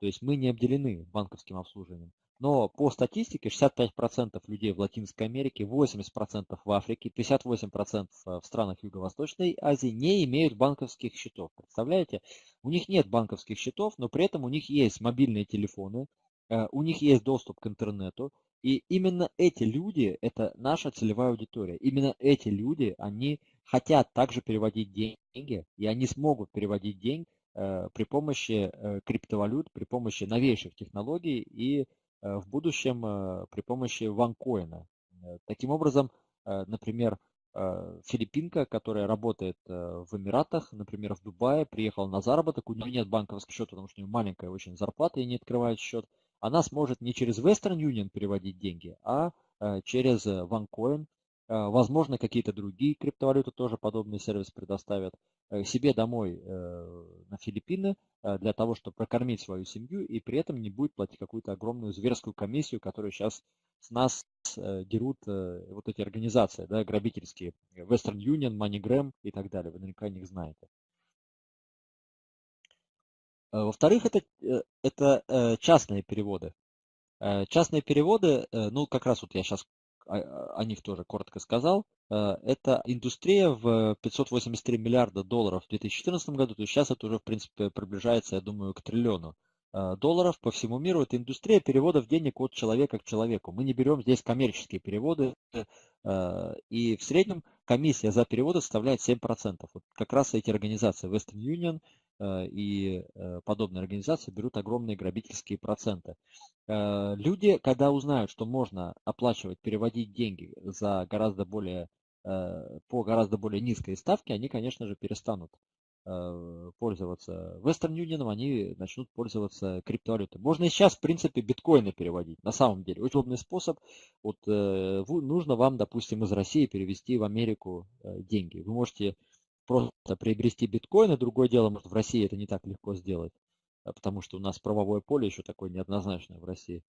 То есть мы не обделены банковским обслуживанием. Но по статистике 65% людей в Латинской Америке, 80% в Африке, 58% в странах Юго-Восточной Азии не имеют банковских счетов. Представляете? У них нет банковских счетов, но при этом у них есть мобильные телефоны, э, у них есть доступ к интернету. И именно эти люди, это наша целевая аудитория. Именно эти люди, они хотят также переводить деньги, и они смогут переводить деньги э, при помощи э, криптовалют, при помощи новейших технологий и в будущем э, при помощи ванкоина. Э, таким образом, например, филиппинка, которая работает в Эмиратах, например, в Дубае, приехала на заработок, у нее нет банковского счета, потому что у нее маленькая очень зарплата и не открывает счет, она сможет не через Western Union переводить деньги, а через OneCoin. Возможно, какие-то другие криптовалюты тоже подобный сервис предоставят. Э, себе домой э, на Филиппины э, для того, чтобы прокормить свою семью и при этом не будет платить какую-то огромную зверскую комиссию, которую сейчас с нас дерут вот эти организации, да, грабительские, Western Union, MoneyGram и так далее. Вы наверняка о них знаете. Во-вторых, это, это частные переводы. Частные переводы, ну как раз вот я сейчас о них тоже коротко сказал. Э, это индустрия в 583 миллиарда долларов в 2014 году, то есть сейчас это уже, в принципе, приближается, я думаю, к триллиону э, долларов по всему миру. Это индустрия переводов денег от человека к человеку. Мы не берем здесь коммерческие переводы, э, и в среднем комиссия за переводы составляет 7%. Вот как раз эти организации Western Union и подобные организации берут огромные грабительские проценты. Люди, когда узнают, что можно оплачивать, переводить деньги за гораздо более Э, по гораздо более низкой ставке, они, конечно же, перестанут э, пользоваться Western Union, они начнут пользоваться криптовалютой. Можно и сейчас, в принципе, биткоины переводить. На самом деле, удобный способ. Вот э, нужно вам, допустим, из России перевести в Америку деньги. Вы можете просто приобрести биткоины. Другое дело, может, в России это не так легко сделать, потому что у нас правовое поле еще такое неоднозначное в России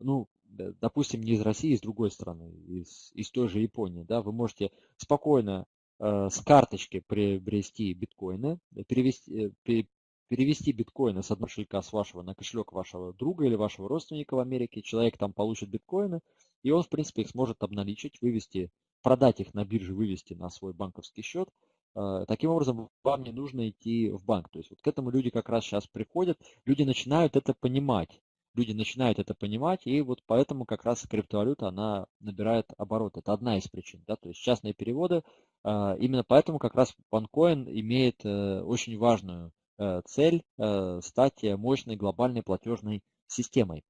ну, допустим, не из России, из другой страны, из, из той же Японии, да, вы можете спокойно э, с карточки приобрести биткоины, перевести, э, перевести биткоины с одного кошелька с вашего на кошелек вашего друга или вашего родственника в Америке, человек там получит биткоины, и он, в принципе, их сможет обналичить, вывести, продать их на бирже, вывести на свой банковский счет. Э, таким образом, вам не нужно идти в банк. То есть вот к этому люди как раз сейчас приходят, люди начинают это понимать люди начинают это понимать, и вот поэтому как раз криптовалюта, она набирает оборот. Это одна из причин. Да? То есть частные переводы, а, именно поэтому как раз OneCoin имеет э, очень важную э, цель э, стать мощной глобальной платежной системой.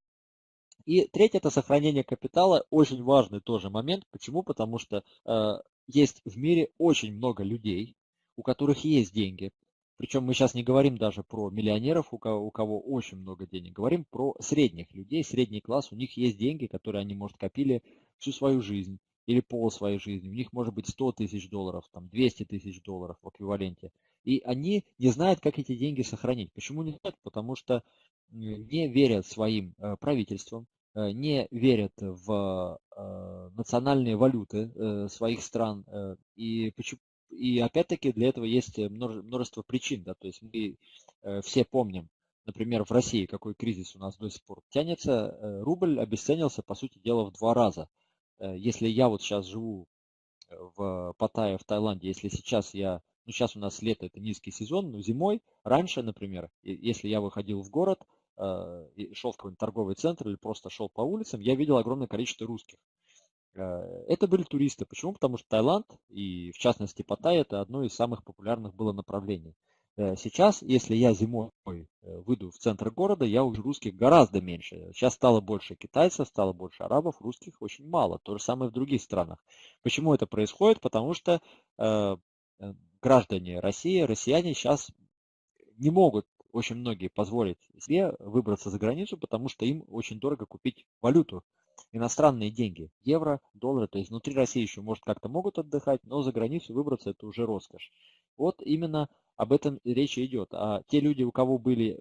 И третье – это сохранение капитала. Очень важный тоже момент. Почему? Потому что есть в мире очень много людей, у которых есть деньги, причем мы сейчас не говорим даже про миллионеров, у кого, у кого очень много денег, говорим про средних людей, средний класс, у них есть деньги, которые они, может, копили всю свою жизнь или пол своей жизни. У них может быть 100 тысяч долларов, там 200 тысяч долларов в эквиваленте. И они не знают, как эти деньги сохранить. Почему не знают? Потому что не верят своим э, правительствам, не верят в э, национальные валюты своих стран. И и опять-таки для этого есть множество причин. Да? То есть мы э, все помним, например, в России какой кризис у нас до сих пор тянется, э, рубль обесценился, по сути дела, в два раза. Э, если я вот сейчас живу в Паттайе, в Таиланде, если сейчас я, ну сейчас у нас лето, это низкий сезон, но зимой, раньше, например, если я выходил в город, шел в какой-нибудь торговый центр или просто шел по улицам, я видел огромное количество русских. Э, это были туристы. Почему? Потому что Таиланд и в частности Паттай это одно из самых популярных было направлений. Э, сейчас, если я зимой э, выйду в центр города, я увижу русских гораздо меньше. Сейчас стало больше китайцев, стало больше арабов, русских очень мало. То же самое в других странах. Почему это происходит? Потому что э, граждане России, россияне сейчас не могут очень многие позволить себе выбраться за границу, потому что им очень дорого купить валюту иностранные деньги, евро, доллары, то есть внутри России еще, может, как-то могут отдыхать, но за границу выбраться это уже роскошь. Вот именно об этом речь идет. А те люди, у кого были,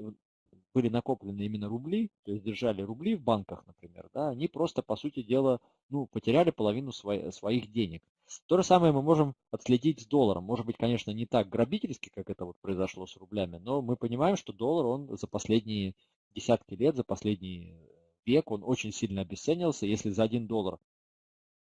были накоплены именно рубли, то есть держали рубли в банках, например, да, они просто, по сути дела, ну, потеряли половину свои, своих денег. То же самое мы можем отследить с долларом. Может быть, конечно, не так грабительски, как это вот произошло с рублями, но мы понимаем, что доллар, он за последние десятки лет, за последние век он очень сильно обесценился. Если за 1 доллар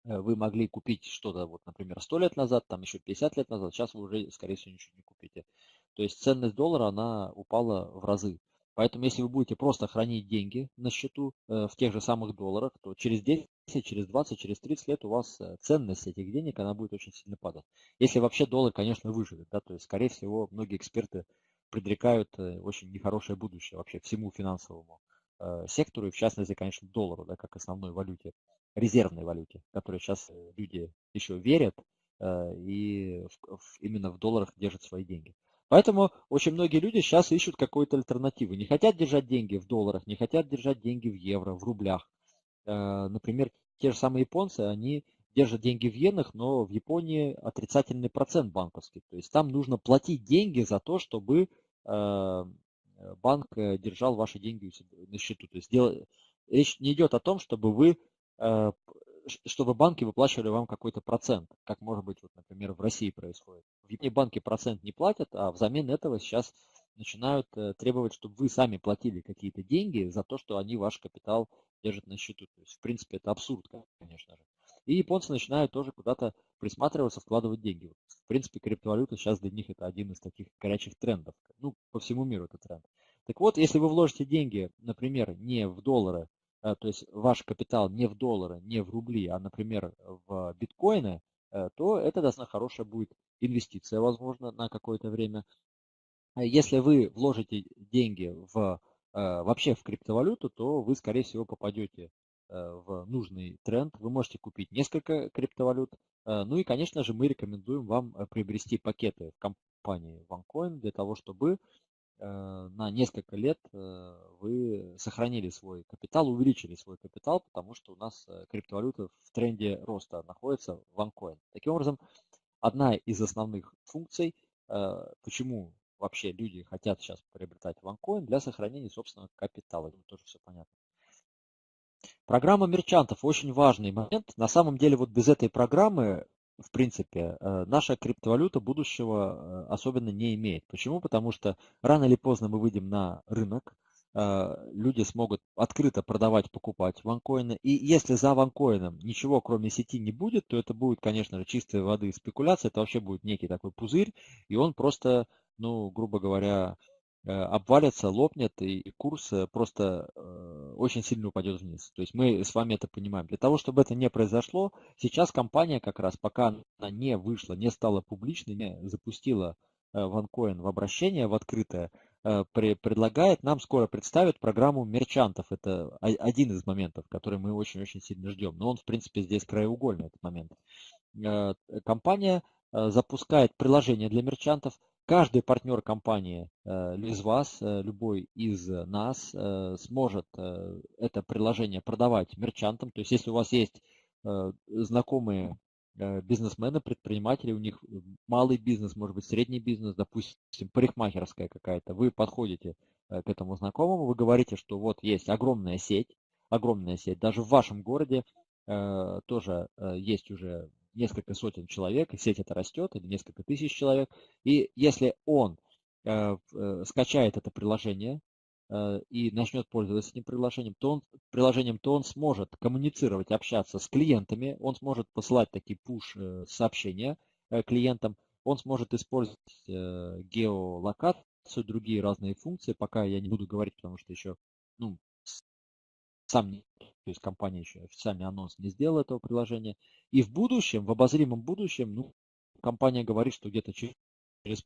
э, вы могли купить что-то, вот, например, 100 лет назад, там еще 50 лет назад, сейчас вы уже, скорее всего, ничего не купите. То есть ценность доллара, она упала в разы. Поэтому если вы будете просто хранить деньги на счету э, в тех же самых долларах, то через 10, через 20, через 30 лет у вас э, ценность этих денег, она будет очень сильно падать. Если вообще доллар, конечно, выживет, да, то есть, скорее всего, многие эксперты предрекают очень нехорошее будущее вообще всему финансовому Э, сектору, и в частности, конечно, доллару, да, как основной валюте, резервной валюте, которой сейчас э, люди еще верят э, и именно в долларах держат свои деньги. Поэтому очень многие люди сейчас ищут какую-то альтернативу. Не хотят держать деньги в долларах, не хотят держать деньги в евро, в рублях. Например, те же самые японцы, они держат деньги в иенах, но в Японии отрицательный процент банковский. То есть там нужно платить деньги за то, чтобы Э, банк э, держал ваши деньги на счету. То есть речь не идет о том, чтобы вы э, чтобы банки выплачивали вам какой-то процент, как может быть, вот, например, в России происходит. В Японии банки процент не платят, а взамен этого сейчас начинают требовать, чтобы вы сами платили какие-то деньги за то, что они ваш капитал держат на счету. То есть, в принципе, это абсурд, конечно же. И японцы начинают тоже куда-то присматриваться, вкладывать деньги. В принципе, криптовалюта сейчас для них это один из таких горячих трендов. Ну, по всему миру это тренд. Так вот, если вы вложите деньги, например, не в доллары, э, то есть ваш капитал не в доллары, не в рубли, а, например, в биткоины, э, то это достаточно хорошая будет инвестиция, возможно, на какое-то время. Если вы вложите деньги в, э, вообще в криптовалюту, то вы, скорее всего, попадете Э, в нужный тренд. Вы можете купить несколько криптовалют. Э, ну и, конечно же, мы рекомендуем вам э, приобрести пакеты в компании OneCoin для того, чтобы на несколько лет вы сохранили свой капитал, увеличили свой капитал, потому что у нас криптовалюта в тренде роста находится в OneCoin. Таким образом, одна из основных функций, почему вообще люди хотят сейчас приобретать OneCoin для сохранения собственного капитала. Тут тоже все понятно. Программа мерчантов очень важный момент. На самом деле вот без этой программы, в принципе, э, наша криптовалюта будущего э, особенно не имеет. Почему? Потому что рано или поздно мы выйдем на рынок, э, люди смогут открыто продавать, покупать ванкоины. И если за ванкоином ничего кроме сети не будет, то это будет, конечно же, чистой воды спекуляция. Это вообще будет некий такой пузырь, и он просто, ну, грубо говоря, обвалится, лопнет, и курс э, просто э, очень сильно упадет вниз. То есть мы с вами это понимаем. Для того, чтобы это не произошло, сейчас компания как раз, пока она не вышла, не стала публичной, не запустила OneCoin в обращение, в открытое, предлагает, нам скоро представит программу мерчантов. Это один из моментов, который мы очень-очень сильно ждем. Но он, в принципе, здесь краеугольный этот момент. Компания запускает приложение для мерчантов, Каждый партнер компании э, из вас, э, любой из нас э, сможет это приложение продавать мерчантам. То есть если у вас есть знакомые бизнесмены, предприниматели, у них малый бизнес, может быть средний бизнес, допустим, парикмахерская какая-то, вы подходите к этому знакомому, вы говорите, что вот есть огромная сеть, огромная сеть, даже в вашем городе тоже есть уже несколько сотен человек, и сеть это растет, или несколько тысяч человек. И если он э, э, скачает это приложение, э, и начнет пользоваться этим приложением, то он, приложением, то он сможет коммуницировать, общаться с клиентами, он сможет посылать такие push-сообщения клиентам, он сможет использовать геолокацию, другие разные функции, пока я не буду говорить, потому что еще ну, сам не, то есть компания еще официальный анонс не сделала этого приложения. И в будущем, в обозримом будущем, ну, компания говорит, что где-то через,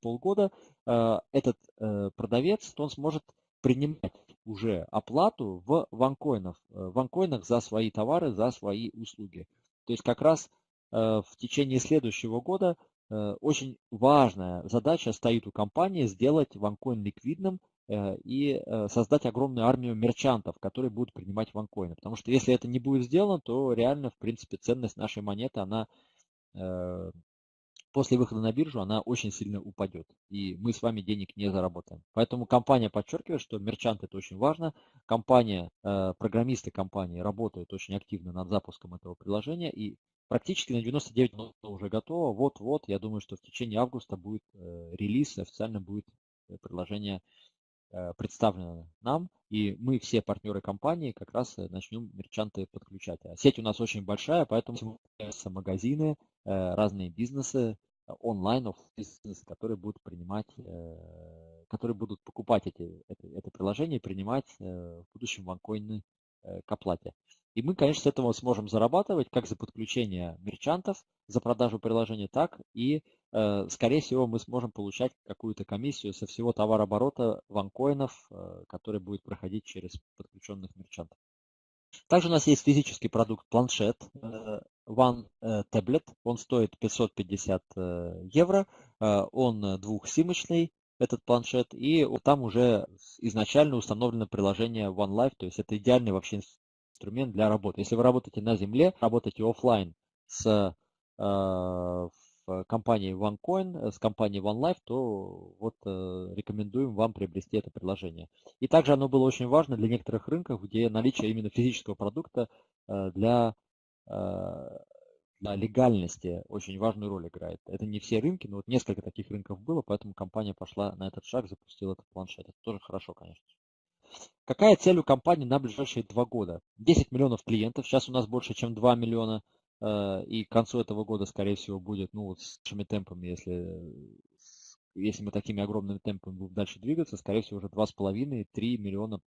полгода э, этот э, продавец, он сможет принимать уже оплату в ванкоинах, э, в ванкоинах за свои товары, за свои услуги. То есть как раз э, в течение следующего года э, очень важная задача стоит у компании сделать ванкоин ликвидным и э, создать огромную армию мерчантов, которые будут принимать ванкоины. Потому что если это не будет сделано, то реально, в принципе, ценность нашей монеты, она э, после выхода на биржу, она очень сильно упадет. И мы с вами денег не заработаем. Поэтому компания подчеркивает, что мерчант это очень важно. Компания, программисты компании работают очень активно над запуском этого приложения. И практически на 99 уже готово. Вот-вот, я думаю, что в течение августа будет релиз, официально будет приложение Э, представлено нам, и мы все партнеры компании как раз э, начнем мерчанты подключать. А сеть у нас очень большая, поэтому магазины, э, разные бизнесы, онлайн бизнесы, которые будут принимать, которые будут покупать эти, это, это приложение и принимать в будущем ванкоины к оплате. И мы, конечно, с этого сможем зарабатывать как за подключение мерчантов, за продажу приложения, так и, скорее всего, мы сможем получать какую-то комиссию со всего товарооборота ванкоинов, э, который будет проходить через подключенных мерчантов. Также у нас есть физический продукт планшет э, One Tablet. Он стоит 550 евро. Он двухсимочный, этот планшет, и там уже изначально установлено приложение OneLife, то есть это идеальный вообще инструмент для работы. Если вы работаете на земле, работаете офлайн с э, компанией OneCoin, с компанией OneLife, то вот э, рекомендуем вам приобрести это приложение. И также оно было очень важно для некоторых рынков, где наличие именно физического продукта э, для, для легальности очень важную роль играет. Это не все рынки, но вот несколько таких рынков было, поэтому компания пошла на этот шаг, запустила этот планшет. Это тоже хорошо, конечно. Какая цель у компании на ближайшие два года? 10 миллионов клиентов, сейчас у нас больше, чем 2 миллиона, э, и к концу этого года, скорее всего, будет, ну, вот с нашими темпами, если, если мы такими огромными темпами будем дальше двигаться, скорее всего, уже 2,5-3 миллиона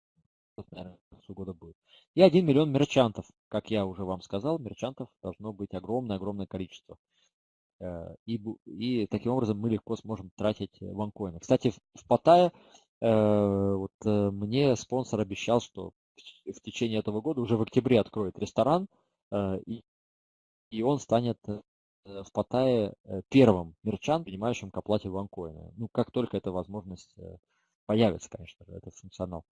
наверное, к концу года будет. И 1 миллион мерчантов, как я уже вам сказал, мерчантов должно быть огромное-огромное количество. Э, и, и таким образом мы легко сможем тратить ванкоины. Кстати, в, в Паттайе Э, вот э, мне спонсор обещал, что в течение этого года уже в октябре откроет ресторан, э, и, и он станет в Паттайе первым мерчан, принимающим к оплате ванкоина. Ну, как только эта возможность появится, конечно же, этот функционал.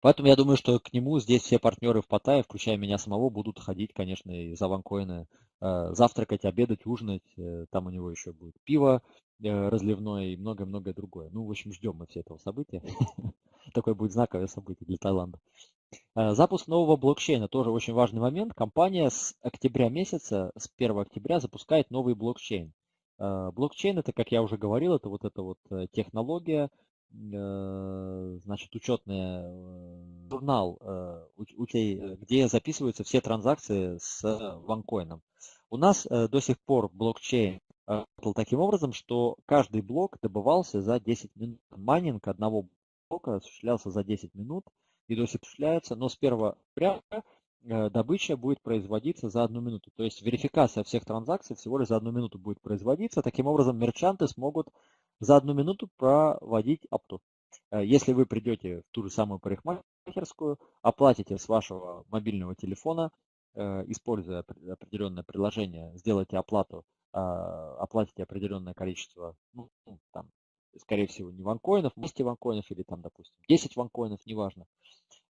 Поэтому я думаю, что к нему здесь все партнеры в Паттайе, включая меня самого, будут ходить, конечно, и за ванкоины завтракать, обедать, ужинать. Там у него еще будет пиво, Э, разливное и многое-многое другое. Ну, в общем, ждем мы все этого события. (laughs) Такое будет знаковое событие для Таиланда. Э, запуск нового блокчейна тоже очень важный момент. Компания с октября месяца, с 1 октября запускает новый блокчейн. Э, блокчейн это, как я уже говорил, это вот эта вот технология, значит, учетный журнал, где записываются все транзакции с OneCoin ом. У нас до сих пор блокчейн работал таким образом, что каждый блок добывался за 10 минут. Майнинг одного блока осуществлялся за 10 минут осуществляется, но с 1 апреля э, добыча будет производиться за одну минуту. То есть верификация всех транзакций всего лишь за одну минуту будет производиться. Таким образом, мерчанты смогут за одну минуту проводить опту. Э, если вы придете в ту же самую парикмахерскую, оплатите с вашего мобильного телефона, э, используя определенное приложение, сделайте оплату а, оплатите определенное количество, ну, там, скорее всего, не ванкоинов, 200 ванкоинов или там, допустим, 10 ванкоинов, неважно,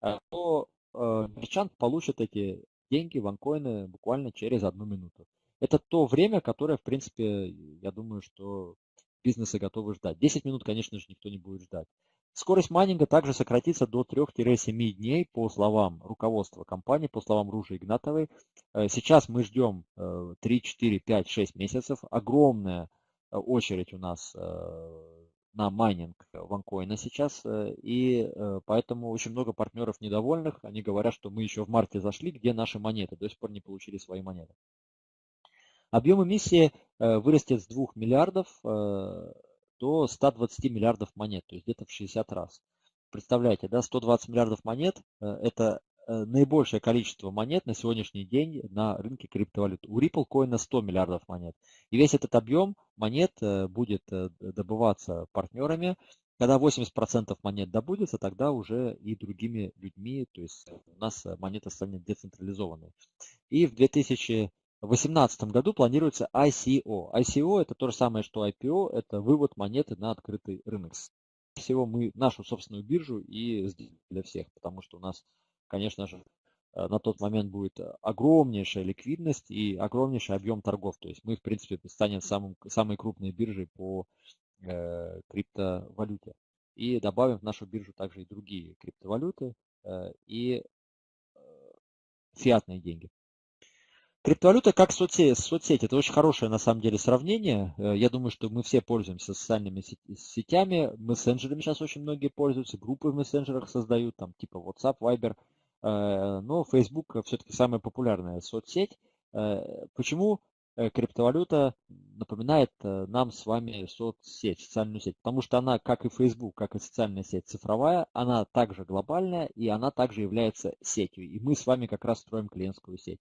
а, то э, мерчант получит эти деньги, ванкоины буквально через одну минуту. Это то время, которое, в принципе, я думаю, что бизнесы готовы ждать. 10 минут, конечно же, никто не будет ждать. Скорость майнинга также сократится до 3-7 дней по словам руководства компании, по словам Ружи Игнатовой. Э, сейчас мы ждем 3, 4, 5, 6 месяцев. Огромная э, очередь у нас на майнинг ванкоина сейчас, и поэтому очень много партнеров недовольных. Они говорят, что мы еще в марте зашли, где наши монеты, до сих пор не получили свои монеты. Объем эмиссии вырастет с 2 миллиардов до 120 миллиардов монет, то есть где-то в 60 раз. Представляете, да, 120 миллиардов монет – это Э, наибольшее количество монет на сегодняшний день на рынке криптовалют. У Ripple Coin 100 миллиардов монет. И весь этот объем монет э, будет э, добываться партнерами. Когда 80% монет добудется, тогда уже и другими людьми, то есть у нас монета станет децентрализованной. И в 2018 году планируется ICO. ICO это то же самое, что IPO, это вывод монеты на открытый рынок. Всего мы нашу собственную биржу и для всех, потому что у нас конечно же, э, на тот момент будет э, огромнейшая ликвидность и огромнейший объем торгов. То есть мы, в принципе, станем самым, самой крупной биржей по э, криптовалюте. И добавим в нашу биржу также и другие криптовалюты э, и э, фиатные деньги. Криптовалюта как соцсеть, соцсеть. Это очень хорошее на самом деле сравнение. Э, я думаю, что мы все пользуемся социальными сетями. Мессенджерами сейчас очень многие пользуются. Группы в мессенджерах создают, там типа WhatsApp, Viber – но Facebook все-таки самая популярная соцсеть. Э, почему э, криптовалюта напоминает нам с вами соцсеть, социальную сеть? Потому что она, как и Facebook, как и социальная сеть цифровая, она также глобальная и она также является сетью. И мы с вами как раз строим клиентскую сеть.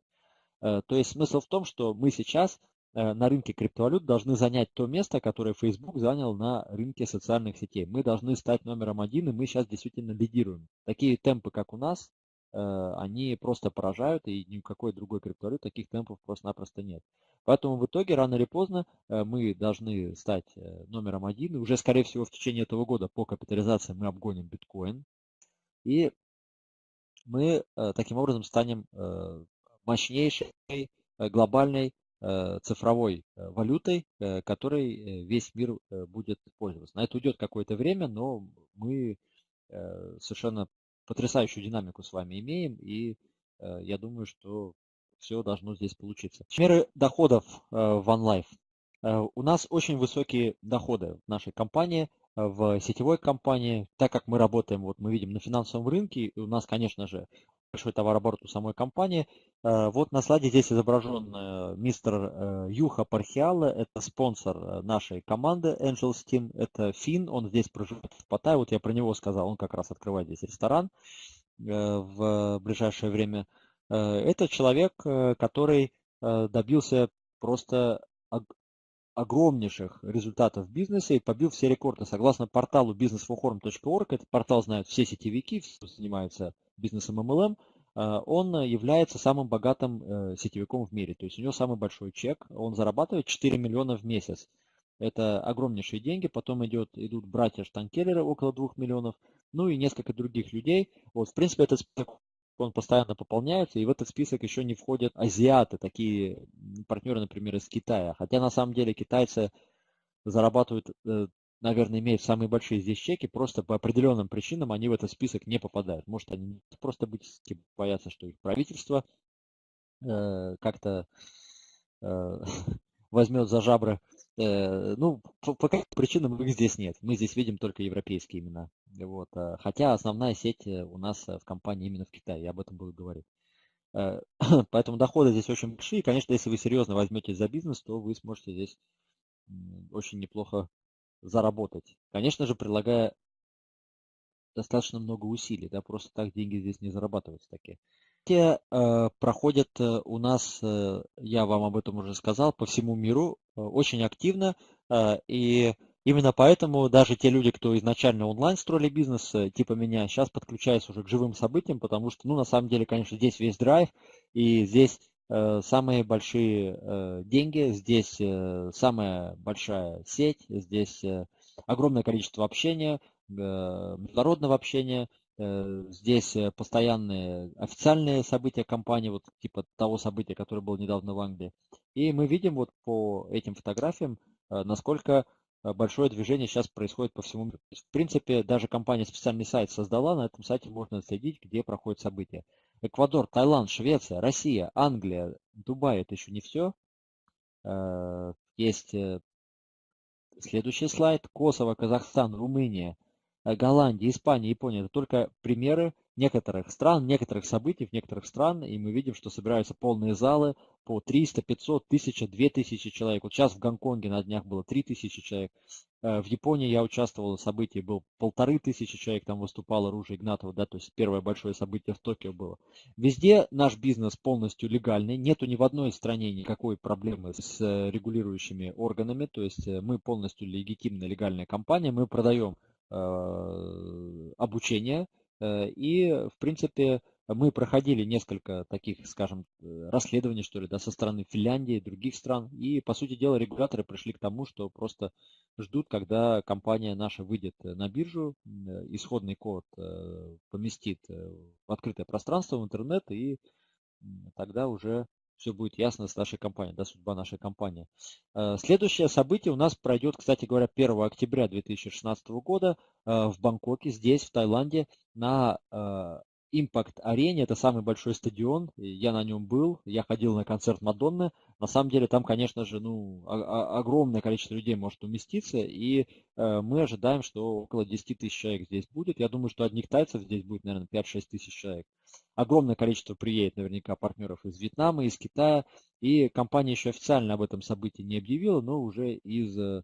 То есть смысл в том, что мы сейчас на рынке криптовалют должны занять то место, которое Facebook занял на рынке социальных сетей. Мы должны стать номером один, и мы сейчас действительно лидируем. Такие темпы, как у нас, Э, они просто поражают, и никакой другой криптовалюты таких темпов просто-напросто нет. Поэтому в итоге, рано или поздно, э, мы должны стать э, номером один. И уже, скорее всего, в течение этого года по капитализации мы обгоним биткоин. И мы таким образом станем мощнейшей глобальной цифровой валютой, которой весь мир будет пользоваться. На это уйдет какое-то время, но мы совершенно потрясающую динамику с вами имеем, и э, я думаю, что все должно здесь получиться. Меры доходов э, в OneLife. Э, у нас очень высокие доходы в нашей компании, в сетевой компании, так как мы работаем, вот мы видим на финансовом рынке, у нас, конечно же, большой товарооборот у самой компании. Э, вот на слайде здесь изображен э, мистер э, Юха Пархиала, это спонсор нашей команды Angels Team, это фин, он здесь проживает в Паттайе, вот я про него сказал, он как раз открывает здесь ресторан в ближайшее время. Это человек, который добился просто огромнейших результатов в бизнесе и побил все рекорды. Согласно порталу businessforform.org, этот портал знают все сетевики, занимаются бизнесом MLM, э, он является самым богатым э, сетевиком в мире. То есть у него самый большой чек, он зарабатывает 4 миллиона в месяц. Это огромнейшие деньги. Потом идет, идут братья Штанкеллеры около 2 миллионов, ну и несколько других людей. Вот, в принципе, этот список он постоянно пополняется, и в этот список еще не входят азиаты, такие партнеры, например, из Китая. Хотя на самом деле китайцы зарабатывают э, наверное, имеют самые большие здесь чеки, просто по определенным причинам они в этот список не попадают. Может, они просто быть, боятся, что их правительство э, как-то э, (laughs) возьмет за жабры. Э, ну, по, каким причинам их здесь нет. Мы здесь видим только европейские имена. Вот. Э, хотя основная сеть э, у нас в компании именно в Китае, я об этом буду говорить. Э, (clears throat) поэтому доходы здесь очень большие. Конечно, если вы серьезно возьметесь за бизнес, то вы сможете здесь очень неплохо заработать. Конечно же, прилагая достаточно много усилий, да, просто так деньги здесь не зарабатываются такие. Те э, проходят э, у нас, э, я вам об этом уже сказал, по всему миру э, очень активно, э, и именно поэтому даже те люди, кто изначально онлайн строили бизнес, э, типа меня, сейчас подключаются уже к живым событиям, потому что, ну, на самом деле, конечно, здесь весь драйв, и здесь самые большие э, деньги, здесь э, самая большая сеть, здесь огромное количество общения, международного общения, здесь постоянные официальные события компании, вот типа того события, которое было недавно в Англии. И мы видим вот по этим фотографиям, насколько большое движение сейчас происходит по всему миру. В принципе, даже компания специальный сайт создала, на этом сайте можно следить, где проходят события. Эквадор, Таиланд, Швеция, Россия, Англия, Дубай – это еще не все. Э, есть э, Следующий слайд. Косово, Казахстан, Румыния, э, Голландия, Испания, Япония. Это только примеры некоторых стран, некоторых событий в некоторых стран, и мы видим, что собираются полные залы по 300, 500, 1000, 2000 человек. Вот сейчас в Гонконге на днях было 3000 человек. Э, в Японии я участвовал в событии, был полторы тысячи человек, там выступало Ружа Игнатова, да, то есть первое большое событие в Токио было. Везде наш бизнес полностью легальный, нету ни в одной стране никакой проблемы с э, регулирующими органами, то есть э, мы полностью легитимная легальная компания, мы продаем э, обучение, Э, и, в принципе, мы проходили несколько таких, скажем, э, расследований, что ли, да, со стороны Финляндии, других стран. И, по сути дела, регуляторы пришли к тому, что просто ждут, когда компания наша выйдет на биржу, э, исходный код поместит в открытое пространство, в интернет, и тогда уже все будет ясно с нашей компанией, да, судьба нашей компании. Э, следующее событие у нас пройдет, кстати говоря, 1 октября 2016 года э, в Бангкоке, здесь, в Таиланде, на э, Impact арене, это самый большой стадион, я на нем был, я ходил на концерт Мадонны, на самом деле там, конечно же, ну, огромное количество людей может уместиться, и мы ожидаем, что около 10 тысяч человек здесь будет, я думаю, что одних тайцев здесь будет, наверное, 5-6 тысяч человек. Огромное количество приедет наверняка партнеров из Вьетнама, из Китая. И компания еще официально об этом событии не объявила, но уже из э,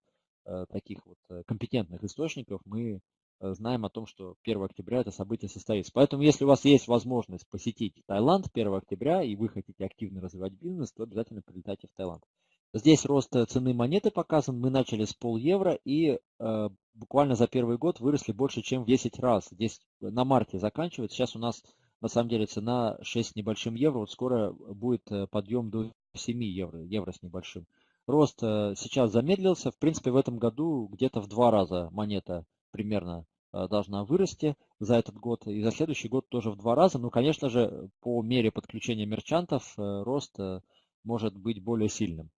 таких вот э, компетентных источников мы э, знаем о том, что 1 октября это событие состоится. Поэтому, если у вас есть возможность посетить Таиланд 1 октября и вы хотите активно развивать бизнес, то обязательно прилетайте в Таиланд. Здесь рост цены монеты показан. Мы начали с пол евро и э, буквально за первый год выросли больше, чем в 10 раз. Здесь на марте заканчивается. Сейчас у нас на самом деле цена 6 с небольшим евро. Вот скоро будет э, подъем до 7 евро, евро с небольшим. Рост э, сейчас замедлился. В принципе, в этом году где-то в два раза монета примерно э, должна вырасти за этот год. И за следующий год тоже в два раза. Ну, конечно же, по мере подключения мерчантов рост может быть более сильным.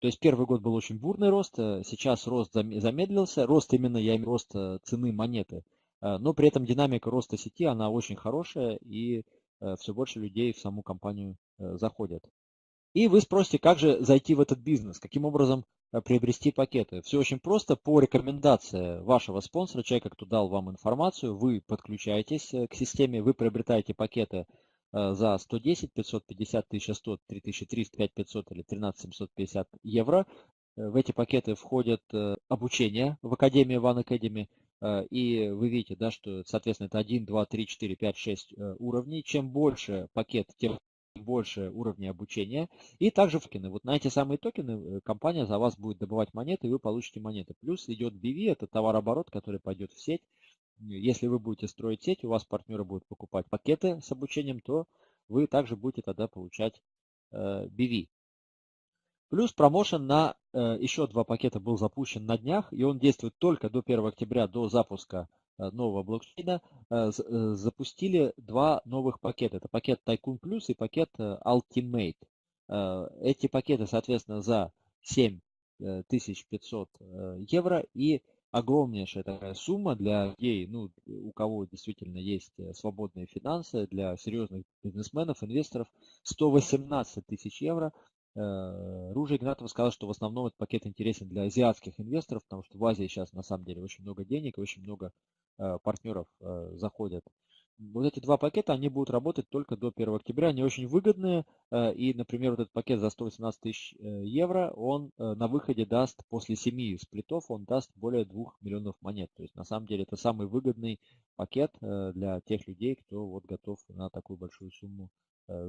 То есть первый год был очень бурный рост, сейчас рост замедлился. Рост именно, я имею рост цены монеты Э, но при этом динамика роста сети, она очень хорошая, и э, все больше людей в саму компанию э, заходят. И вы спросите, как же зайти в этот бизнес, каким образом приобрести пакеты. Все очень просто. По рекомендации вашего спонсора, человека, кто дал вам информацию, вы подключаетесь к системе, вы приобретаете пакеты за 110, 550, 1100, 3300, 5500 или 13750 евро. В эти пакеты входят обучение в Академии One Academy, Э, и вы видите, да, что, соответственно, это 1, 2, 3, 4, 5, 6 уровней. Чем больше пакет, тем больше уровней обучения. И также токены. Вот на эти самые токены э, компания за вас будет добывать монеты, и вы получите монеты. Плюс идет BV, это товарооборот, который пойдет в сеть. Если вы будете строить сеть, у вас партнеры будут покупать пакеты с обучением, то вы также будете тогда получать BV. Плюс промоушен на э, еще два пакета был запущен на днях, и он действует только до 1 октября, до запуска э, нового блокчейна. Э, э, запустили два новых пакета. Это пакет Tycoon Plus и пакет э, Ultimate. Э, эти пакеты, соответственно, за 7500 э, евро и огромнейшая такая сумма для людей, ну, у кого действительно есть э, свободные финансы, для серьезных бизнесменов, инвесторов, 118 тысяч евро – Э, Ружа Игнатова сказал, что в основном этот пакет интересен для азиатских инвесторов, потому что в Азии сейчас на самом деле очень много денег очень много э, партнеров э, заходят. Вот эти два пакета, они будут работать только до 1 октября. Они очень выгодные. И, например, вот этот пакет за 118 тысяч евро, он на выходе даст после 7 сплитов, он даст более 2 миллионов монет. То есть, на самом деле, это самый выгодный пакет для тех людей, кто вот готов на такую большую сумму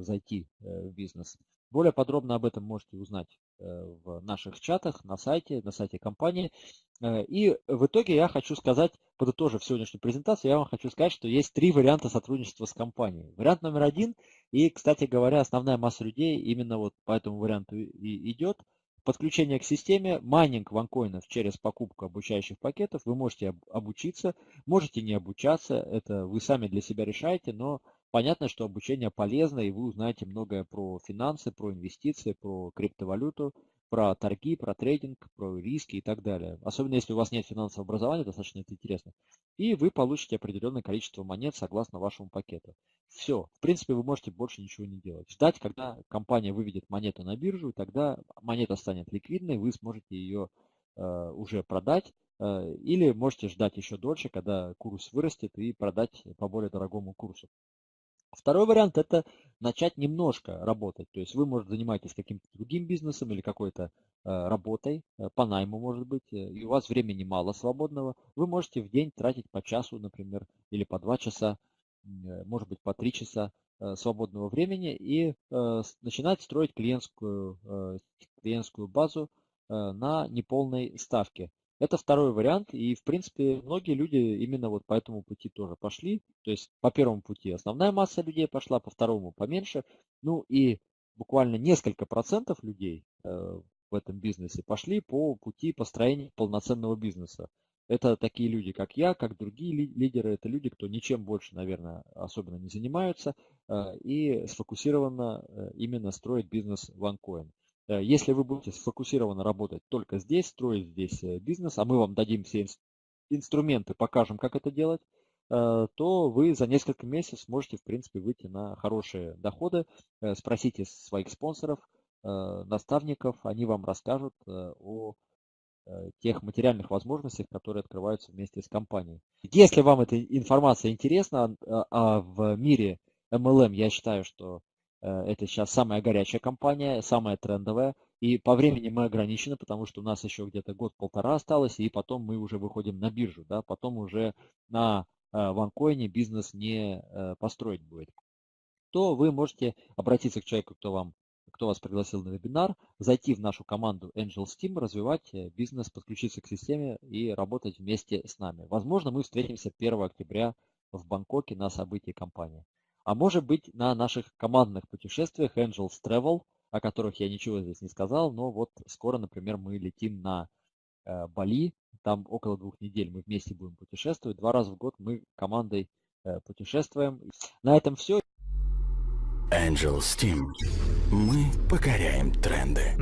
зайти в бизнес. Более подробно об этом можете узнать э, в наших чатах, на сайте, на сайте компании. Э, и в итоге я хочу сказать, подытожив сегодняшнюю презентацию, я вам хочу сказать, что есть три варианта сотрудничества с компанией. Вариант номер один, и, кстати говоря, основная масса людей именно вот по этому варианту и идет, подключение к системе, майнинг ванкоинов через покупку обучающих пакетов. Вы можете обучиться, можете не обучаться, это вы сами для себя решаете, но Понятно, что обучение полезно, и вы узнаете многое про финансы, про инвестиции, про криптовалюту, про торги, про трейдинг, про риски и так далее. Особенно если у вас нет финансового образования, достаточно это интересно. И вы получите определенное количество монет согласно вашему пакету. Все. В принципе, вы можете больше ничего не делать. Ждать, когда компания выведет монету на биржу, тогда монета станет ликвидной, вы сможете ее уже продать, или можете ждать еще дольше, когда курс вырастет и продать по более дорогому курсу. Второй вариант– это начать немножко работать. То есть вы, может, занимаетесь каким-то другим бизнесом или какой-то э, работой, э, по найму, может быть, э, и у вас времени мало свободного. Вы можете в день тратить по часу, например, или по два часа, может быть, по три часа свободного времени и начинать строить клиентскую, клиентскую базу на неполной ставке. Это второй вариант, и, в принципе, многие люди именно вот по этому пути тоже пошли. То есть по первому пути основная масса людей пошла, по второму поменьше. Ну и буквально несколько процентов людей э, в этом бизнесе пошли по пути построения полноценного бизнеса. Это такие люди, как я, как другие лидеры. Это люди, кто ничем больше, наверное, особенно не занимаются э, и сфокусированно э, именно строит бизнес OneCoin. Э, если вы будете сфокусированно работать только здесь, строить здесь э, бизнес, а мы вам дадим все инструменты, покажем, как это делать, э, то вы за несколько месяцев сможете, в принципе, выйти на хорошие доходы. Спросите своих спонсоров, наставников, они вам расскажут о тех материальных возможностях, которые открываются вместе с компанией. Если вам эта информация интересна, а в мире MLM я считаю, что это сейчас самая горячая компания, самая трендовая. И по времени мы ограничены, потому что у нас еще где-то год-полтора осталось, и потом мы уже выходим на биржу. Да? Потом уже на ванкоине бизнес не э, построить будет. То вы можете обратиться к человеку, кто, вам, кто вас пригласил на вебинар, зайти в нашу команду Angel Steam, развивать э, бизнес, подключиться к системе и работать вместе с нами. Возможно, мы встретимся 1 октября в Бангкоке на событии компании а может быть на наших командных путешествиях Angels Travel, о которых я ничего здесь не сказал, но вот скоро, например, мы летим на э, Бали, там около двух недель мы вместе будем путешествовать, два раза в год мы командой э, путешествуем. На этом все. Angels Team. Мы покоряем тренды.